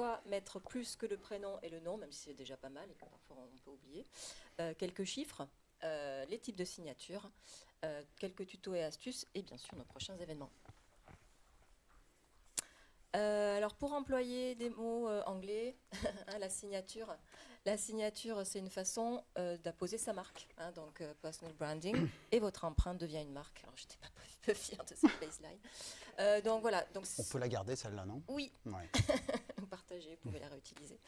pourquoi mettre plus que le prénom et le nom, même si c'est déjà pas mal et que parfois on peut oublier. Euh, quelques chiffres, euh, les types de signatures, euh, quelques tutos et astuces et bien sûr nos prochains événements. Alors pour employer des mots anglais, hein, la signature, la signature c'est une façon d'apposer sa marque, hein, donc personal branding, et votre empreinte devient une marque. Alors j'étais pas peu fière de cette baseline. Euh, donc voilà, donc On peut la garder celle-là, non? Oui, Ouais. partagez, vous pouvez la réutiliser.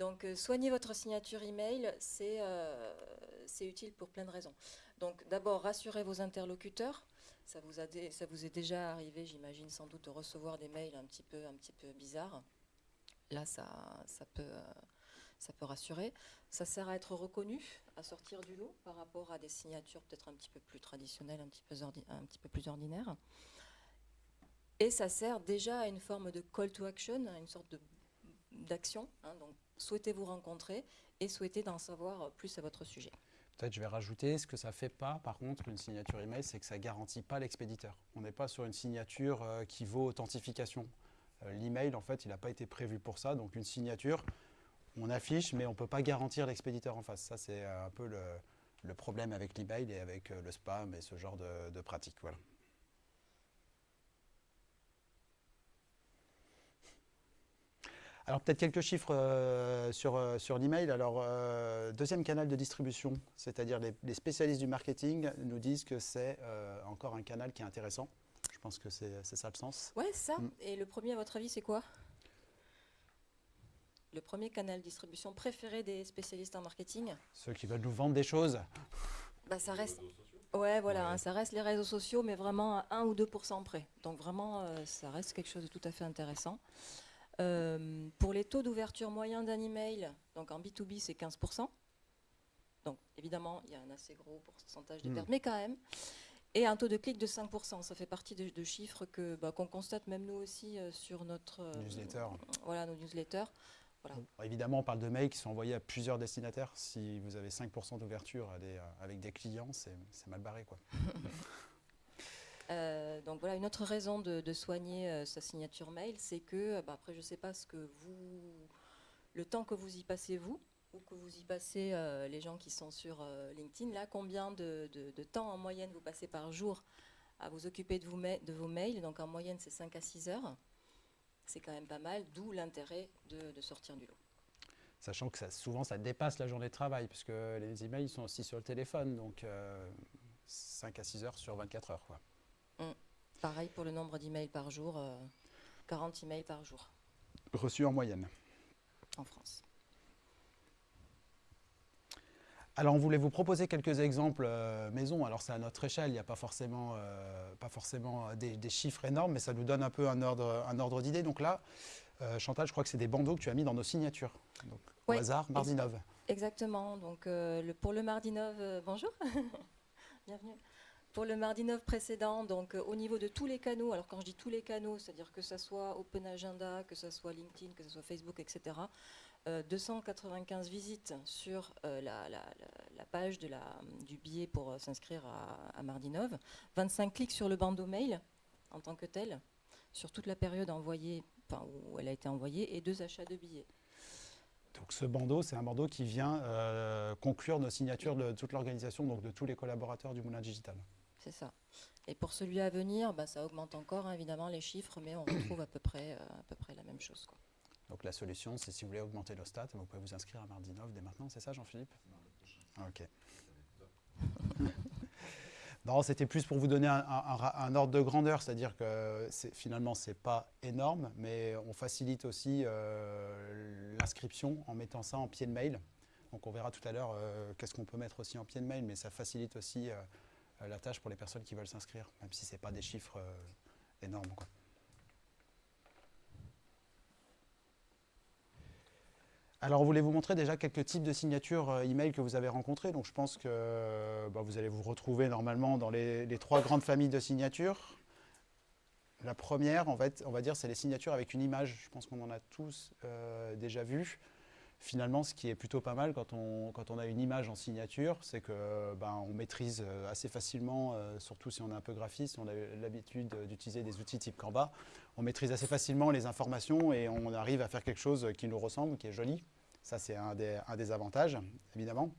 Donc, euh, soigner votre signature email, c'est euh, utile pour plein de raisons. Donc, d'abord, rassurez vos interlocuteurs. Ça vous, a ça vous est déjà arrivé, j'imagine, sans doute, de recevoir des mails un petit peu, un petit peu bizarres. Là, ça, ça, peut, euh, ça peut rassurer. Ça sert à être reconnu, à sortir du lot par rapport à des signatures peut-être un petit peu plus traditionnelles, un petit peu, un petit peu plus ordinaires. Et ça sert déjà à une forme de call to action, à une sorte de d'action. hein, donc, souhaitez vous rencontrer et souhaitez d'en savoir plus à votre sujet. Peut-être je vais rajouter, ce que ça fait pas, par contre, une signature email, c'est que ça garantit pas l'expéditeur. On n'est pas sur une signature euh, qui vaut authentification. Euh, L'email, en fait, il n'a pas été prévu pour ça. Donc une signature, on affiche, mais on ne peut pas garantir l'expéditeur en face. Ça, c'est euh, un peu le, problème avec l'email et avec euh, le spam et ce genre de, de pratiques. Voilà. Alors peut-être quelques chiffres euh, sur, euh, sur l'email. Alors euh, deuxième canal de distribution, c'est-à-dire les, les spécialistes du marketing nous disent que c'est euh, encore un canal qui est intéressant. Je pense que c'est c'est ça le sens. Ouais, c'est ça. Mm. Et le premier, à votre avis, c'est quoi? Le premier canal de distribution préféré des spécialistes en marketing? Ceux qui veulent nous vendre des choses. bah, ça reste. Ouais, voilà, Ouais. hein, ça reste les réseaux sociaux, mais vraiment à 1 ou 2% près. Donc vraiment, euh, ça reste quelque chose de tout à fait intéressant. Euh, pour les taux d'ouverture moyen d'un email, donc en B2B, c'est 15% Donc évidemment, il y a un assez gros pourcentage de Mm. pertes, mais quand même. Et un taux de clic de 5%. Ça fait partie de, de chiffres bah, qu'on constate même nous aussi euh, sur notre euh, Newsletter. Voilà, nos newsletters. Évidemment, on parle de mails qui sont envoyés à plusieurs destinataires. Si vous avez 5% d'ouverture des- avec des clients, c'est c'est mal barré. Quoi. Euh, donc voilà, une autre raison de, soigner euh, sa signature mail, c'est que, euh, bah, après, je ne sais pas ce que vous, le temps que vous y passez vous, ou que vous y passez les gens qui sont sur LinkedIn, là, combien de, temps en moyenne vous passez par jour à vous occuper de, vous vos mails? Donc en moyenne, c'est 5 à 6 heures. C'est quand même pas mal, d'où l'intérêt de, de sortir du lot. Sachant que ça, souvent, ça dépasse la journée de travail, puisque les emails sont aussi sur le téléphone. Donc, euh, 5 à 6 heures sur 24 heures. Quoi. Pareil pour le nombre d'emails par jour, euh, 40 emails par jour Reçu en moyenne. en France. Alors, on voulait vous proposer quelques exemples euh, maison. Alors, c'est à notre échelle, il n'y a pas forcément, euh, pas forcément euh, des, des chiffres énormes, mais ça nous donne un peu un ordre, un ordre d'idée. Donc là, euh, Chantal, je crois que c'est des bandeaux que tu as mis dans nos signatures. Donc, Ouais. Au hasard, Marzinov. Exactement. Donc, euh, le- pour le mardi 9, euh, bonjour, bienvenue. Pour le mardi 9 précédent, donc euh, au niveau de tous les canaux, alors quand je dis tous les canaux, c'est-à-dire que ce soit Open Agenda, que ce soit LinkedIn, que ce soit Facebook, etc., euh, 295 visites sur euh, la, page du billet pour euh, s'inscrire à, mardi 9, 25 clics sur le bandeau mail en tant que tel, sur toute la période envoyée, enfin, où elle a été envoyée, et deux achats de billets. Donc ce bandeau, c'est un bandeau qui vient euh, conclure nos signatures de toute l'organisation, donc de tous les collaborateurs du Moulin Digital. C'est ça. Et pour celui à venir, bah, ça augmente encore hein, évidemment les chiffres, mais on retrouve à peu près, euh, à peu près la même chose. Quoi. Donc la solution, c'est si vous voulez augmenter nos stats, vous pouvez vous inscrire à Mardi 9 dès maintenant, c'est ça Jean-Philippe? Ah, Ok. non, c'était plus pour vous donner un, ordre de grandeur, c'est-à-dire que finalement, ce n'est pas énorme, mais on facilite aussi euh, l'inscription en mettant ça en pied de mail. Donc on verra tout à l'heure euh, qu'est-ce qu'on peut mettre aussi en pied de mail, mais ça facilite aussi euh, la tâche pour les personnes qui veulent s'inscrire, même si ce n'est pas des chiffres euh, énormes. Alors, on voulait vous montrer déjà quelques types de signatures euh, email que vous avez rencontrés. Donc, je pense que euh, bah, vous allez vous retrouver normalement dans les, trois grandes familles de signatures. La première, en fait, on va dire, c'est les signatures avec une image. Je pense qu'on en a tous euh, déjà vu. Finalement, ce qui est plutôt pas mal quand on, a une image en signature, c'est que ben, on maîtrise euh, assez facilement, euh, surtout si on est un peu graphiste, on a l'habitude d'utiliser des outils type Canva, on maîtrise assez facilement les informations et on arrive à faire quelque chose qui nous ressemble, qui est joli. Ça, c'est un des, avantages, évidemment.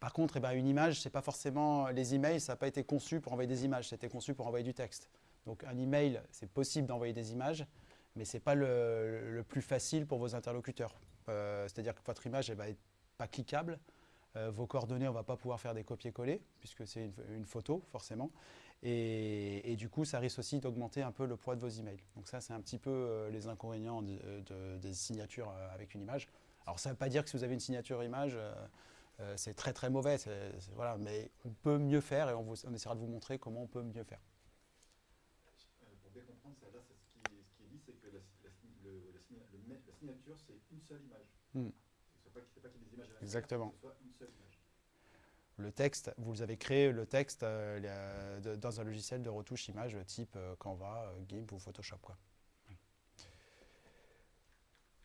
Par contre, eh ben, une image, c'est pas forcément les emails, ça n'a pas été conçu pour envoyer des images, c'était conçu pour envoyer du texte. Donc un email, c'est possible d'envoyer des images, mais ce n'est pas le, plus facile pour vos interlocuteurs. Euh, c'est-à-dire que votre image ne va être pas cliquable, euh, vos coordonnées, on ne va pas pouvoir faire des copier-coller, puisque c'est une, photo, forcément. Et, du coup, ça risque aussi d'augmenter un peu le poids de vos emails. Donc ça, c'est un petit peu euh, les inconvénients des signatures avec une image. Alors ça ne veut pas dire que si vous avez une signature image, c'est très très mauvais, voilà, mais on peut mieux faire et on, on essaiera de vous montrer comment on peut mieux faire. signature, c'est une seule image. Hmm. Exactement. Le texte, vous avez créé le texte euh, de, dans un logiciel de retouche image type euh, Canva, euh, GIMP ou Photoshop. Quoi.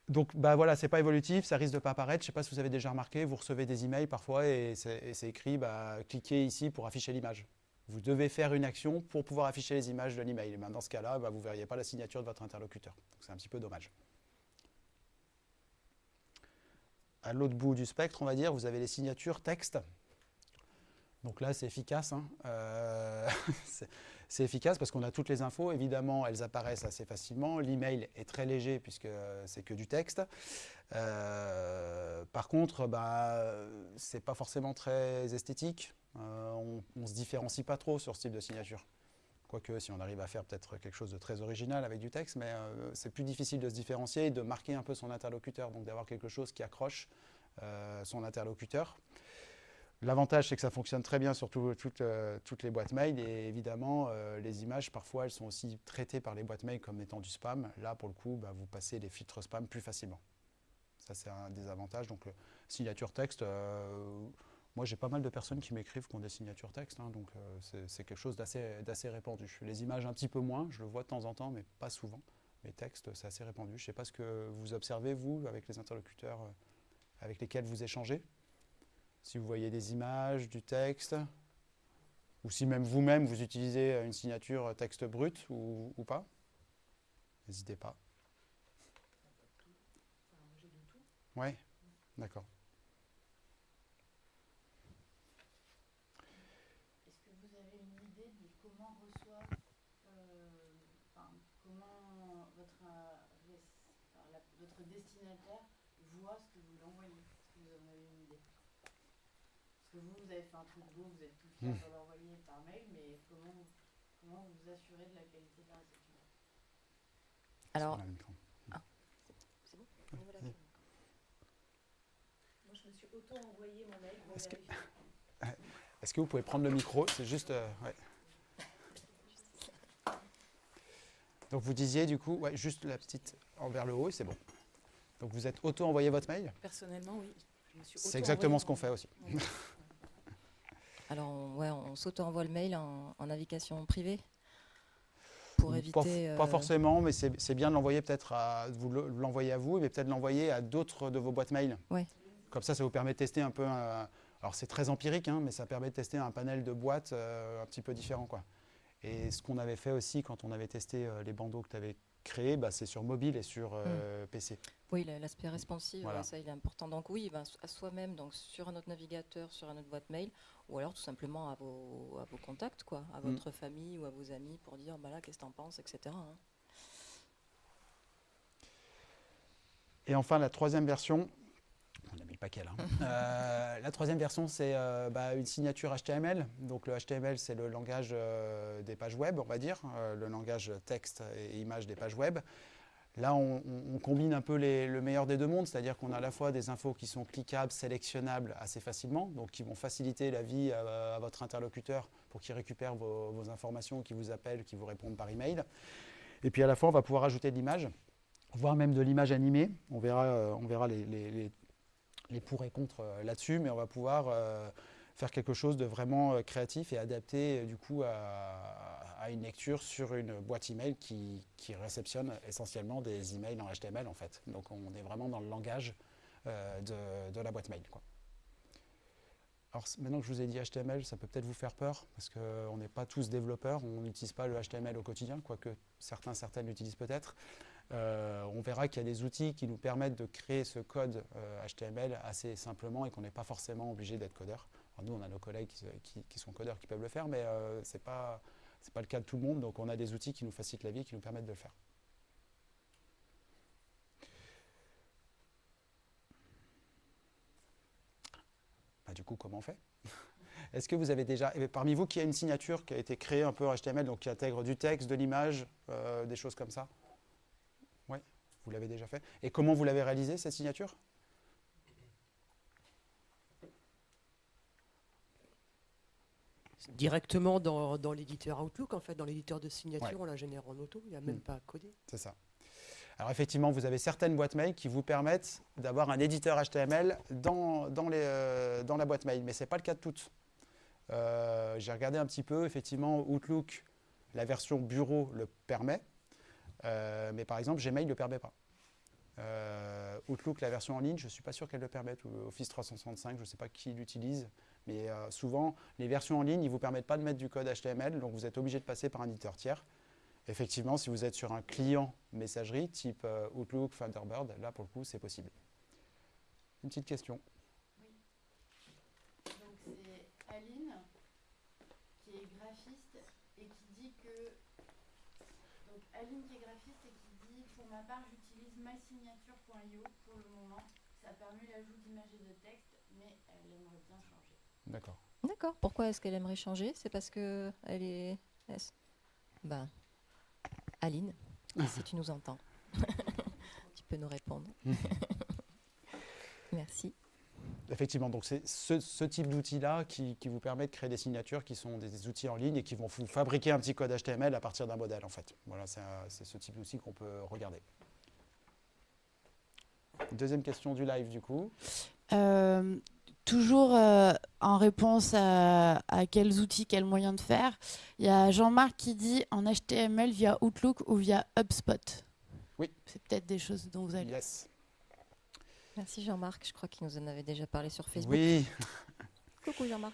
Donc bah voilà, c'est pas évolutif, ça risque de pas apparaître. Je sais pas si vous avez déjà remarqué, vous recevez des emails parfois et c'est écrit bah, cliquez ici pour afficher l'image. Vous devez faire une action pour pouvoir afficher les images de l'email. Ben, dans ce cas-là, bah, vous ne verriez pas la signature de votre interlocuteur. C'est un petit peu dommage. À l'autre bout du spectre, on va dire, vous avez les signatures texte. Donc là, c'est efficace. Hein. Euh, c'est efficace parce qu'on a toutes les infos. Évidemment, elles apparaissent assez facilement. L'email est très léger puisque c'est que du texte. Euh, par contre, bah, ce n'est pas forcément très esthétique. Euh, on ne se différencie pas trop sur ce type de signature. Quoique, si on arrive à faire peut-être quelque chose de très original avec du texte, mais euh, c'est plus difficile de se différencier et de marquer un peu son interlocuteur, donc d'avoir quelque chose qui accroche euh, son interlocuteur. L'avantage, c'est que ça fonctionne très bien sur euh, toutes les boîtes mail et évidemment, les images, parfois, elles sont aussi traitées par les boîtes mail comme étant du spam. Là, pour le coup, bah, vous passez les filtres spam plus facilement. Ça, c'est un des avantages. Donc, signature texte, moi, j'ai pas mal de personnes qui m'écrivent qui ont des signatures texte, hein, donc euh, c'est quelque chose d'assez répandu. Les images, un petit peu moins, je le vois de temps en temps, mais pas souvent. Mais texte, c'est assez répandu. Je ne sais pas ce que vous observez, vous, avec les interlocuteurs euh, avec lesquels vous échangez. Si vous voyez des images, du texte, ou si même vous-même, vous utilisez une signature texte brut ou, ou pas. N'hésitez pas. Oui, d'accord. Vous, avez fait un truc beau, vous êtes tout fier de l'envoyer par mail, mais comment, comment vous vous assurez de la qualité de la réception Alors, ah, c'est bon. Moi, je me suis auto-envoyé mon mail Est-ce que, vous pouvez prendre le micro C'est juste... Euh, ouais. Donc vous disiez du coup, ouais, juste la petite envers le haut, c'est bon. Donc vous êtes auto-envoyé votre mail Personnellement, oui. C'est exactement ce qu'on fait aussi. Alors, on, ouais, on s'auto-envoie le mail en, navigation privée pour éviter... Pas, euh, forcément, mais c'est bien de l'envoyer peut-être à vous l'envoyer à vous, mais peut-être l'envoyer à d'autres de vos boîtes mail. Ouais. Comme ça, ça vous permet de tester un peu... alors, c'est très empirique, hein, mais ça permet de tester un panel de boîtes euh, un petit peu différent. Quoi. Et ce qu'on avait fait aussi quand on avait testé euh, les bandeaux que tu avais créés, bah, c'est sur mobile et sur mm. PC. Oui, l'aspect responsive, ça il est important. Donc oui, ben, à soi-même, donc sur un autre navigateur, sur un autre boîte mail, ou alors tout simplement à vos, à vos contacts, quoi, à mm. votre famille ou à vos amis pour dire bah là, qu'est-ce que tu en penses, etc. Hein. Et enfin, la troisième version, on a mis le paquet là. Hein. Euh, la troisième version, c'est euh, bah, une signature HTML. Donc le HTML, c'est le langage euh, des pages web, on va dire, le langage texte et image des pages web. Là, on, combine un peu le meilleur des deux mondes, c'est-à-dire qu'on a à la fois des infos qui sont cliquables, sélectionnables assez facilement, donc qui vont faciliter la vie à, votre interlocuteur pour qu'il récupère vos, informations, qu'il vous appelle, qu'il vous réponde par email. Et puis à la fois, on va pouvoir ajouter de l'image, voire même de l'image animée. On verra, euh, verra les, pour et contre euh, là-dessus, mais on va pouvoir euh, faire quelque chose de vraiment créatif et adapté du coup à, à une lecture sur une boîte email qui, qui réceptionne essentiellement des emails en HTML en fait. Donc on est vraiment dans le langage euh, de, de, la boîte mail. Quoi. Alors maintenant que je vous ai dit HTML, ça peut peut-être vous faire peur, parce qu'on n'est pas tous développeurs, on n'utilise pas le HTML au quotidien, quoique certains, certaines l'utilisent peut-être. Euh, on verra qu'il y a des outils qui nous permettent de créer ce code euh, HTML assez simplement et qu'on n'est pas forcément obligé d'être codeur. Nous, on a nos collègues qui, qui- sont codeurs qui peuvent le faire, mais euh, ce n'est pas, le cas de tout le monde, donc on a des outils qui nous facilitent la vie, qui nous permettent de le faire. Bah, du coup, comment on fait? Est-ce que vous avez déjà, et parmi vous, qui a une signature qui a été créée un peu en HTML, donc qui intègre du texte, de l'image, euh, des choses comme ça? Oui, vous l'avez déjà fait. Et comment vous l'avez réalisé, cette signature? Directement dans, dans l'éditeur Outlook, en fait, dans l'éditeur de signature, Ouais. on la génère en auto, il n'y a même Mm. pas à coder. C'est ça. Alors effectivement, vous avez certaines boîtes mail qui vous permettent d'avoir un éditeur HTML dans, dans, les, euh, dans la boîte mail, mais ce n'est pas le cas de toutes. Euh, J'ai regardé un petit peu, effectivement, Outlook, la version bureau le permet, euh, mais par exemple, Gmail ne le permet pas. Outlook, la version en ligne, je ne suis pas sûr qu'elle le permette, ou Office 365, je ne sais pas qui l'utilise, mais euh, souvent, les versions en ligne, ils ne vous permettent pas de mettre du code HTML, donc vous êtes obligé de passer par un éditeur tiers. Effectivement, si vous êtes sur un client messagerie type euh, Outlook, Thunderbird, là pour le coup c'est possible. Une petite question. Donc c'est Aline qui est graphiste et qui dit que donc Aline qui est graphiste et qui dit pour ma part j'utilise mysignature.io pour le moment. Ça permet l'ajout d'images et de textes, mais elle aimerait bien changer. D'accord. D'accord. Pourquoi est-ce qu'elle aimerait changer? C'est parce que elle est. Ben, Aline, si tu nous entends, tu peux nous répondre. Merci. Effectivement, donc c'est ce, ce type d'outil-là qui, qui vous permet de créer des signatures qui sont des, des outils en ligne et qui vont vous fabriquer un petit code HTML à partir d'un modèle en fait. Voilà, c'est ce type d'outil qu'on peut regarder. Deuxième question du live du coup. Euh, toujours euh, en réponse à, à quels outils, quels moyens de faire, il y a Jean-Marc qui dit en HTML via Outlook ou via HubSpot. Oui. C'est peut-être des choses dont vous allez. Yes. Merci Jean-Marc. Je crois qu'il nous en avait déjà parlé sur Facebook. Oui, Coucou Jean-Marc.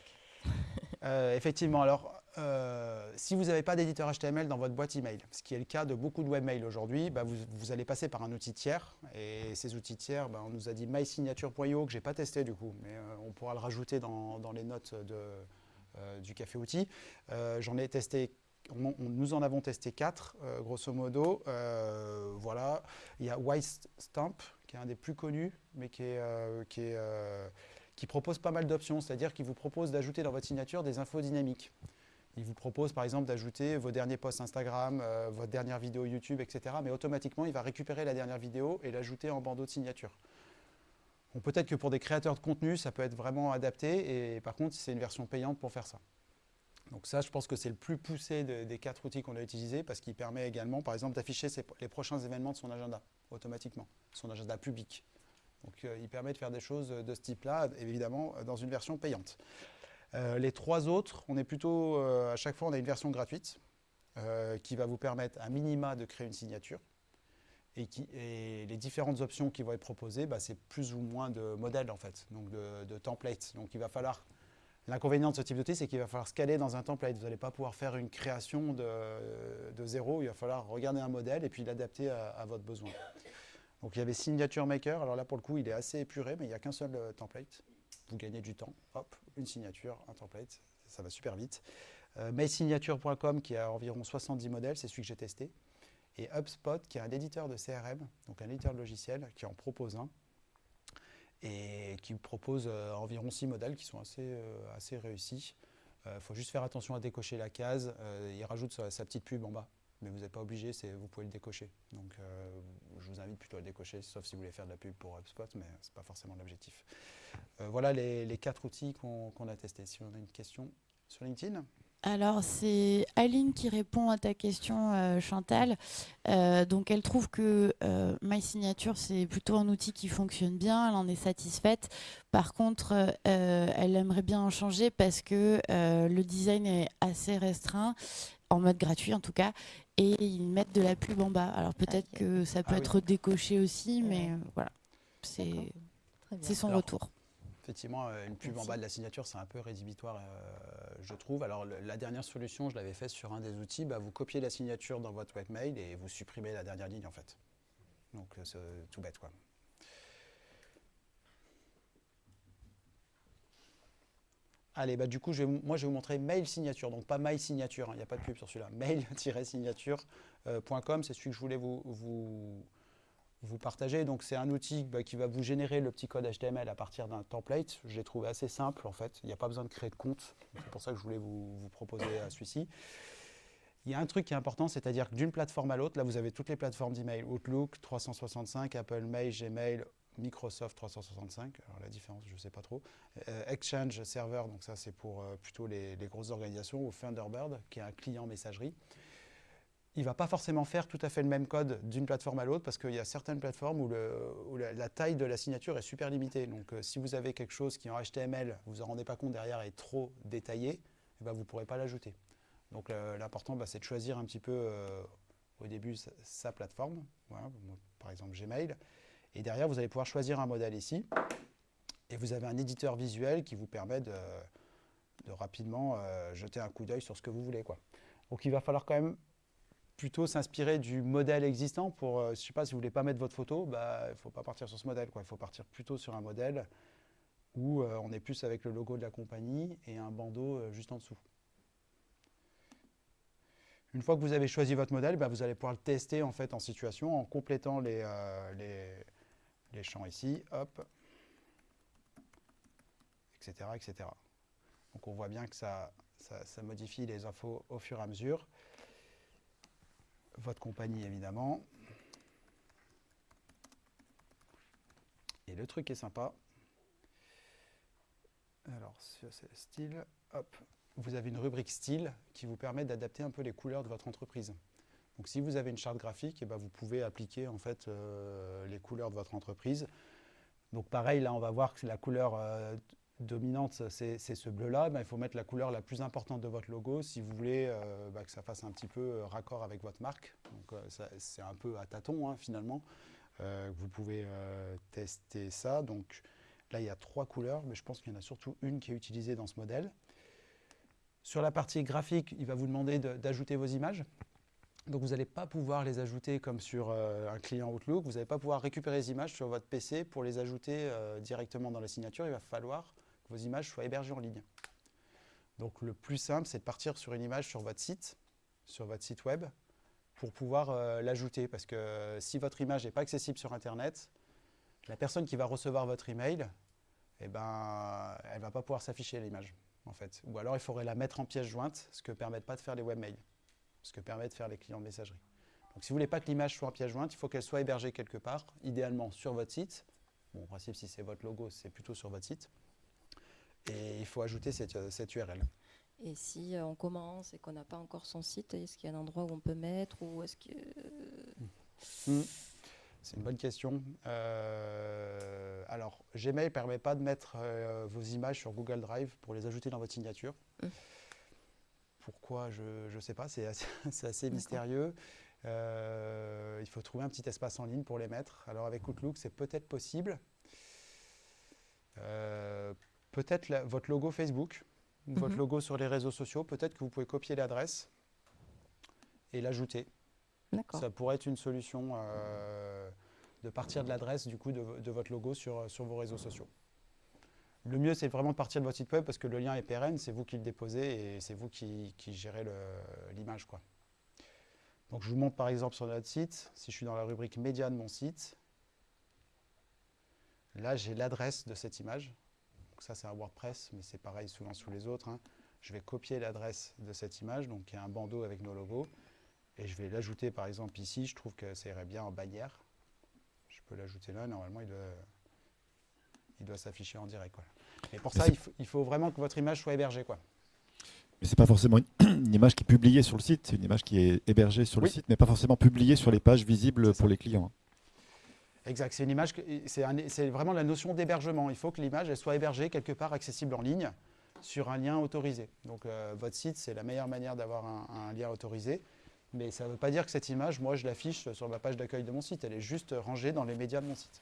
Euh, effectivement, alors euh, si vous n'avez pas d'éditeur HTML dans votre boîte email, ce qui est le cas de beaucoup de webmails aujourd'hui, bah, vous, allez passer par un outil tiers. Et ces outils tiers, bah, on nous a dit mysignature.io que j'ai pas testé du coup, mais euh, on pourra le rajouter dans, les notes euh, du café outil. Euh, J'en ai testé. nous en avons testé quatre, grosso modo. Voilà, il y a Stamp qui est un des plus connus, mais qui qui propose pas mal d'options, c'est-à-dire qu'il vous propose d'ajouter dans votre signature des infos dynamiques. Il vous propose par exemple d'ajouter vos derniers posts Instagram, euh, votre dernière vidéo YouTube, etc. Mais automatiquement, il va récupérer la dernière vidéo et l'ajouter en bandeau de signature. Peut-être que pour des créateurs de contenu, ça peut être vraiment adapté, et par contre, c'est une version payante pour faire ça. Donc ça, je pense que c'est le plus poussé de- des quatre outils qu'on a utilisés, parce qu'il permet également, par exemple, d'afficher les prochains événements de son agenda, automatiquement, son agenda public. Donc euh, il permet de faire des choses de ce type-là, évidemment, dans une version payante. Euh, les trois autres, on est plutôt, euh, à chaque fois, on a une version gratuite euh, qui va vous permettre à minima de créer une signature. Et, les différentes options qui vont être proposées, bah, c'est plus ou moins de modèles en fait, donc de, templates. Donc il va falloir, l'inconvénient de ce type d'outil, c'est qu'il va falloir scaler dans un template. Vous n'allez pas pouvoir faire une création de, zéro, il va falloir regarder un modèle et puis l'adapter à, votre besoin. Donc il y avait Signature Maker, alors là pour le coup il est assez épuré, mais il n'y a qu'un seul template. Vous gagnez du temps, hop, une signature, un template, ça va super vite. Euh, Mailsignature.com qui a environ 70 modèles, c'est celui que j'ai testé. Et HubSpot qui est un éditeur de CRM, donc un éditeur de logiciel qui en propose un et qui propose euh, environ 6 modèles qui sont assez, euh, assez réussis. Il faut juste faire attention à décocher la case. Il rajoute sa, sa petite pub en bas, mais vous n'êtes pas obligé, vous pouvez le décocher. Donc euh, je vous invite plutôt à le décocher, sauf si vous voulez faire de la pub pour HubSpot, mais ce n'est pas forcément l'objectif. Euh, voilà les, quatre outils qu'on a testés. Si on a une question sur LinkedIn Alors, c'est Aline qui répond à ta question, euh, Chantal. Donc, elle trouve que euh, MySignature, c'est plutôt un outil qui fonctionne bien, elle en est satisfaite. Par contre, elle aimerait bien en changer parce que le design est assez restreint, en mode gratuit en tout cas, et ils mettent de la pub en bas. Alors, peut-être que ça peut Ah oui. être décoché aussi, mais euh, voilà. C'est son Alors, retour. Effectivement, euh, une pub en bas de la signature, c'est un peu rédhibitoire, euh, je trouve. Alors, le- la dernière solution, je l'avais fait sur un des outils. bah, vous copiez la signature dans votre webmail et vous supprimez la dernière ligne, en fait. Donc, c'est tout bête, quoi. Allez, bah, du coup, moi, je vais vous montrer mail signature, donc pas mail signature, hein, il n'y a pas de pub sur celui-là. Mail-signature.com, c'est celui que je voulais vous, partager. Donc, c'est un outil bah, qui va vous générer le petit code HTML à partir d'un template. Je l'ai trouvé assez simple, en fait. Il n'y a pas besoin de créer de compte. C'est pour ça que je voulais vous, vous proposer à celui-ci. Il y a un truc qui est important, c'est-à-dire que d'une plateforme à l'autre, là, vous avez toutes les plateformes d'email. Outlook 365, Apple Mail, Gmail, Microsoft 365. Alors, la différence, je ne sais pas trop. Euh, Exchange Server, donc ça, c'est pour euh, plutôt les, grosses organisations, ou Thunderbird, qui est un client messagerie il ne va pas forcément faire tout à fait le même code d'une plateforme à l'autre parce qu'il y a certaines plateformes où, la, taille de la signature est super limitée. Donc euh, si vous avez quelque chose qui en HTML, vous ne vous en rendez pas compte derrière, est trop détaillé, eh ben, vous ne pourrez pas l'ajouter. Donc l'important, bah, c'est de choisir un petit peu au début sa, plateforme, par exemple Gmail. Et derrière, vous allez pouvoir choisir un modèle ici. Et vous avez un éditeur visuel qui vous permet de, de rapidement euh, jeter un coup d'œil sur ce que vous voulez. Quoi. Donc il va falloir quand même plutôt s'inspirer du modèle existant pour, euh, je sais pas, si vous voulez pas mettre votre photo, bah, il ne faut pas partir sur ce modèle. quoi. Il faut partir plutôt sur un modèle où euh, on est plus avec le logo de la compagnie et un bandeau euh, juste en dessous. Une fois que vous avez choisi votre modèle, bah, vous allez pouvoir le tester en, fait, en situation en complétant les, les, les champs ici, hop, etc., etc. Donc on voit bien que ça, ça, ça modifie les infos au fur et à mesure votre compagnie évidemment. Et le truc est sympa. Alors, sur ce style, hop, vous avez une rubrique style qui vous permet d'adapter un peu les couleurs de votre entreprise. Donc, si vous avez une charte graphique, eh ben, vous pouvez appliquer en fait euh, les couleurs de votre entreprise. Donc, pareil, là, on va voir que la couleur euh, dominante, c'est ce bleu-là. Ben, il faut mettre la couleur la plus importante de votre logo si vous voulez euh, bah, que ça fasse un petit peu raccord avec votre marque. Donc, c'est un peu à tâtons hein, finalement. Vous pouvez tester ça. Donc là, il y a trois couleurs, mais je pense qu'il y en a surtout une qui est utilisée dans ce modèle. Sur la partie graphique, il va vous demander de- d'ajouter vos images. Donc vous n'allez pas pouvoir les ajouter comme sur euh, un client Outlook. Vous n'allez pas pouvoir récupérer les images sur votre PC pour les ajouter euh, directement dans la signature. Il va falloir que vos images soient hébergées en ligne. Donc le plus simple, c'est de partir sur une image sur votre site, sur votre site web, pour pouvoir euh, l'ajouter. Parce que si votre image n'est pas accessible sur Internet, la personne qui va recevoir votre email, eh ben, elle ne va pas pouvoir s'afficher l'image, en fait. Ou alors il faudrait la mettre en pièce jointe, ce que ne permettent pas de faire les webmails, ce que permet de faire les clients de messagerie. Donc si vous ne voulez pas que l'image soit en pièce jointe, il faut qu'elle soit hébergée quelque part, idéalement sur votre site. Bon, en principe, si c'est votre logo, c'est plutôt sur votre site. Et il faut ajouter cette, euh, cette URL. Et si euh, on commence et qu'on n'a pas encore son site, est-ce qu'il y a un endroit où on peut mettre ou est-ce que Hmm. C'est une bonne question. Euh, alors, Gmail ne permet pas de mettre euh, vos images sur Google Drive pour les ajouter dans votre signature. Hmm. Pourquoi Je ne sais pas, c'est assez, mystérieux. Euh, il faut trouver un petit espace en ligne pour les mettre. Alors avec Outlook, c'est peut-être possible. Euh, peut-être votre logo Facebook, ou votre Mhm. logo sur les réseaux sociaux, peut-être que vous pouvez copier l'adresse et l'ajouter. Ça pourrait être une solution euh, de partir de l'adresse du coup de, vo- de votre logo sur, sur vos réseaux sociaux. Le mieux, c'est vraiment de partir de votre site web parce que le lien est pérenne, c'est vous qui le déposez et c'est vous qui, gérez l'image. Donc je vous montre par exemple sur notre site, si je suis dans la rubrique média de mon site, là j'ai l'adresse de cette image. Donc ça c'est un WordPress, mais c'est pareil souvent sous les autres. hein. Je vais copier l'adresse de cette image, donc il y a un bandeau avec nos logos. Et je vais l'ajouter par exemple ici, je trouve que ça irait bien en bannière. Je peux l'ajouter là, normalement il doit, s'afficher en direct. Et pour Mais ça, il faut, il faut vraiment que votre image soit hébergée. Quoi. Mais c'est pas forcément une, image qui est publiée sur le site, c'est une image qui est hébergée sur le site, mais pas forcément publiée sur les pages visibles pour les clients. Exact, c'est une image, c'est vraiment la notion d'hébergement. Il faut que l'image soit hébergée quelque part accessible en ligne sur un lien autorisé. Donc euh, votre site, c'est la meilleure manière d'avoir un, un lien autorisé. Mais ça ne veut pas dire que cette image, moi, je l'affiche sur ma page d'accueil de mon site. Elle est juste rangée dans les médias de mon site.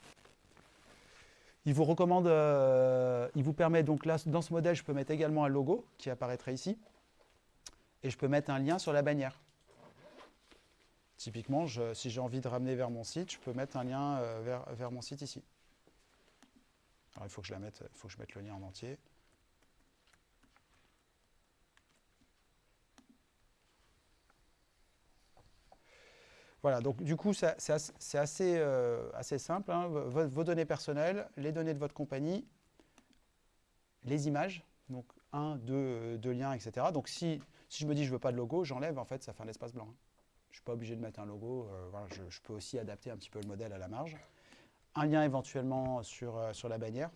Il vous recommande, euh, il vous permet donc là, dans ce modèle, je peux mettre également un logo qui apparaîtra ici. Et je peux mettre un lien sur la bannière. Typiquement, si j'ai envie de ramener vers mon site, je peux mettre un lien euh, vers, vers mon site ici. Alors il faut que je la mette, il faut que je mette le lien en entier. Voilà, donc du coup, c'est euh, assez simple. hein. Vos, données personnelles, les données de votre compagnie, les images, donc un, deux, deux liens, etc. Donc si, si je me dis je ne veux pas de logo, j'enlève, en fait, ça fait un espace blanc. hein. Je ne suis pas obligé de mettre un logo. euh, voilà, je, peux aussi adapter un petit peu le modèle à la marge. Un lien éventuellement sur, euh, sur la bannière.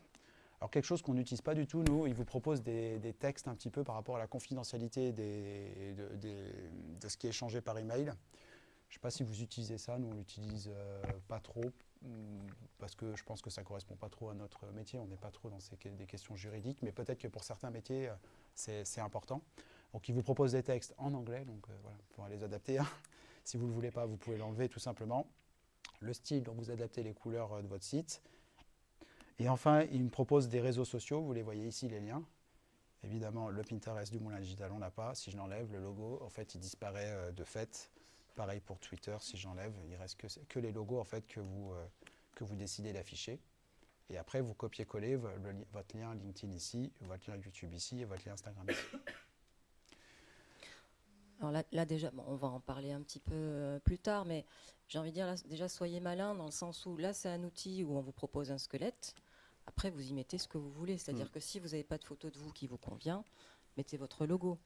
Alors quelque chose qu'on n'utilise pas du tout, nous, il vous propose des, des textes un petit peu par rapport à la confidentialité de, de ce qui est échangé par email. Je ne sais pas si vous utilisez ça, nous on l'utilise euh, pas trop, hum, parce que je pense que ça ne correspond pas trop à notre métier, on n'est pas trop dans des questions juridiques, mais peut-être que pour certains métiers, euh, c'est important. Donc il vous propose des textes en anglais, donc euh, voilà, il faudra les adapter. hein. Si vous ne le voulez pas, vous pouvez l'enlever tout simplement. Le style dont vous adaptez les couleurs de votre site. Et enfin, il me propose des réseaux sociaux, vous les voyez ici les liens. Évidemment, le Pinterest du Moulin Digital, on n'a pas. Si je l'enlève, le logo, en fait, il disparaît de fait. Pareil pour Twitter, si j'enlève, il reste que, que les logos en fait, que, vous, euh, que vous décidez d'afficher. Et après, vous copiez-collez votre lien LinkedIn ici, votre lien YouTube ici et votre lien Instagram ici. Alors là, là, déjà, bon, on va en parler un petit peu euh, plus tard, mais j'ai envie de dire, là, déjà, soyez malin dans le sens où là, c'est un outil où on vous propose un squelette. Après, vous y mettez ce que vous voulez. C'est-à-dire Mm. que si vous n'avez pas de photo de vous qui vous convient, mettez votre logo.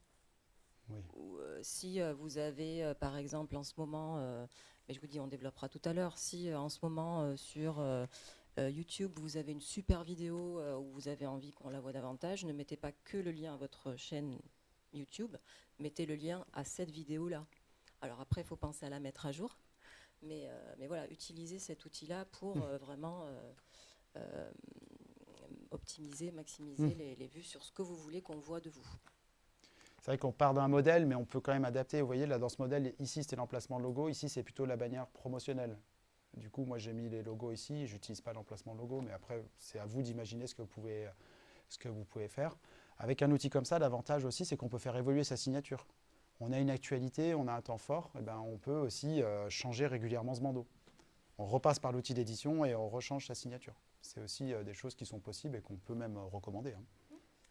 Oui. Ou euh, si euh, vous avez, euh, par exemple, en ce moment, mais je vous dis, on développera tout à l'heure, si en ce moment sur YouTube, vous avez une super vidéo où vous avez envie qu'on la voit davantage, ne mettez pas que le lien à votre chaîne YouTube, mettez le lien à cette vidéo-là. Alors après, il faut penser à la mettre à jour, mais, euh, mais voilà, utilisez cet outil-là pour Mm. euh, vraiment euh, optimiser, maximiser Mm. les, les vues sur ce que vous voulez qu'on voit de vous. C'est vrai qu'on part d'un modèle, mais on peut quand même adapter. Vous voyez, là, dans ce modèle, ici, c'était l'emplacement logo. Ici, c'est plutôt la bannière promotionnelle. Du coup, moi, j'ai mis les logos ici. Je n'utilise pas l'emplacement logo, mais après, c'est à vous d'imaginer ce, que vous pouvez- faire. Avec un outil comme ça, l'avantage aussi, c'est qu'on peut faire évoluer sa signature. On a une actualité, on a un temps fort, et ben, on peut aussi euh, changer régulièrement ce bandeau. On repasse par l'outil d'édition et on rechange sa signature. C'est aussi euh, des choses qui sont possibles et qu'on peut même euh, recommander. hein.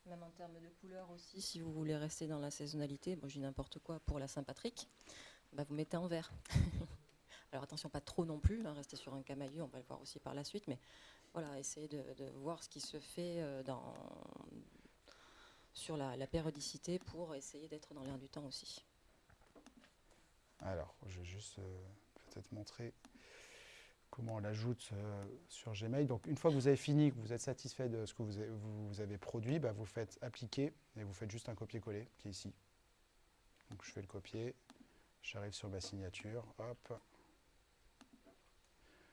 Même en termes de couleurs aussi, si vous voulez rester dans la saisonnalité, bon, dis n'importe quoi pour la Saint-Patrick, bah, vous mettez en vert. Alors attention, pas trop non plus, hein, restez sur un camailleux, on va le voir aussi par la suite, mais voilà, essayez de, voir ce qui se fait euh, sur la, la périodicité pour essayer d'être dans l'air du temps aussi. Alors, je vais juste euh, peut-être montrer comment on l'ajoute euh, sur Gmail. Donc, une fois que vous avez fini, que vous êtes satisfait de ce que vous avez, produit, bah, vous faites appliquer et vous faites juste un copier-coller qui est ici. Je fais le copier, j'arrive sur ma signature, hop.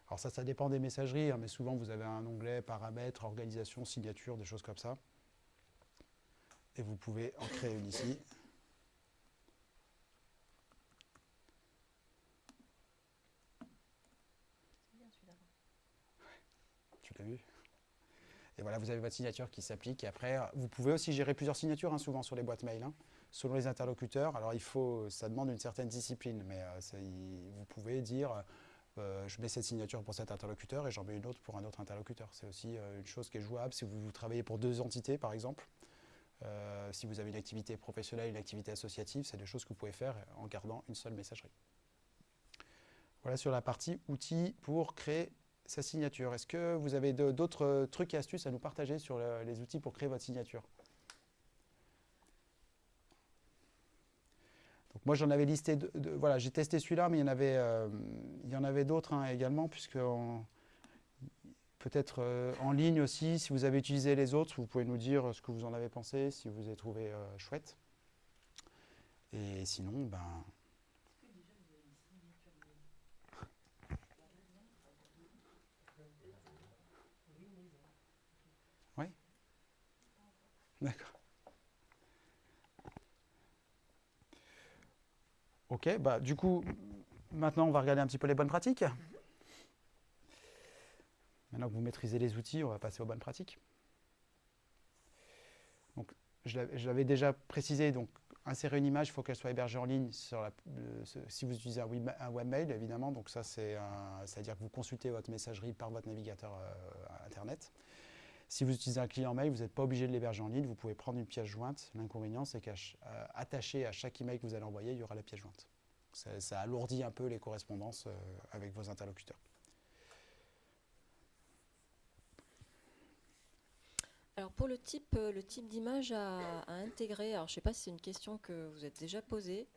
Alors ça, ça dépend des messageries, hein, mais souvent vous avez un onglet paramètres, organisation, signature, des choses comme ça. Et vous pouvez en créer une ici. Et voilà, vous avez votre signature qui s'applique. Et après, vous pouvez aussi gérer plusieurs signatures, hein, souvent sur les boîtes mail, hein, selon les interlocuteurs. Alors, il faut, ça demande une certaine discipline, mais euh, vous pouvez dire, euh, je mets cette signature pour cet interlocuteur et j'en mets une autre pour un autre interlocuteur. C'est aussi euh, une chose qui est jouable si vous, vous travaillez pour deux entités, par exemple. Si vous avez une activité professionnelle, une activité associative, c'est des choses que vous pouvez faire en gardant une seule messagerie. Voilà sur la partie outils pour créer sa signature. Est-ce que vous avez d'autres euh, trucs et astuces à nous partager sur le- les outils pour créer votre signature? Donc moi j'en avais listé, voilà, j'ai testé celui-là, mais il y en avait, euh, il y en avait d'autres hein, également, puisque peut-être euh, en ligne aussi, si vous avez utilisé les autres, vous pouvez nous dire ce que vous en avez pensé, si vous les trouvez euh, chouettes. Et sinon, ben, D'accord. Ok, bah du coup, maintenant on va regarder un petit peu les bonnes pratiques. Maintenant que vous maîtrisez les outils, on va passer aux bonnes pratiques. Donc, je l'avais- déjà précisé, donc insérer une image, il faut qu'elle soit hébergée en ligne si vous utilisez un, web- un webmail, évidemment. Donc ça, c'est-à-dire que vous consultez votre messagerie par votre navigateur euh, Internet. Si vous utilisez un client mail, vous n'êtes pas obligé de l'héberger en ligne. Vous pouvez prendre une pièce jointe. L'inconvénient, c'est qu'attaché à chaque email que vous allez envoyer, il y aura la pièce jointe. Ça, ça alourdit un peu les correspondances euh, avec vos interlocuteurs. Alors pour le type, euh, le type d'image à, à intégrer, alors je ne sais pas si c'est une question que vous êtes déjà posée,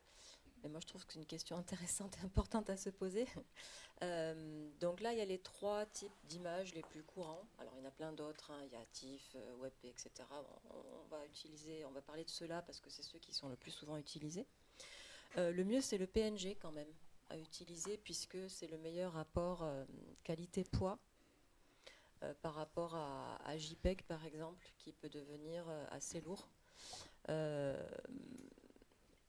mais moi je trouve que c'est une question intéressante et importante à se poser. Euh, donc là, il y a les trois types d'images les plus courants. Alors il y en a plein d'autres, hein. il y a TIFF, euh, WebP, etc. On, va utiliser, on va parler de ceux-là parce que c'est ceux qui sont le plus souvent utilisés. Euh, le mieux, c'est le PNG quand même à utiliser puisque c'est le meilleur rapport qualité-poids par rapport à, JPEG par exemple, qui peut devenir assez lourd.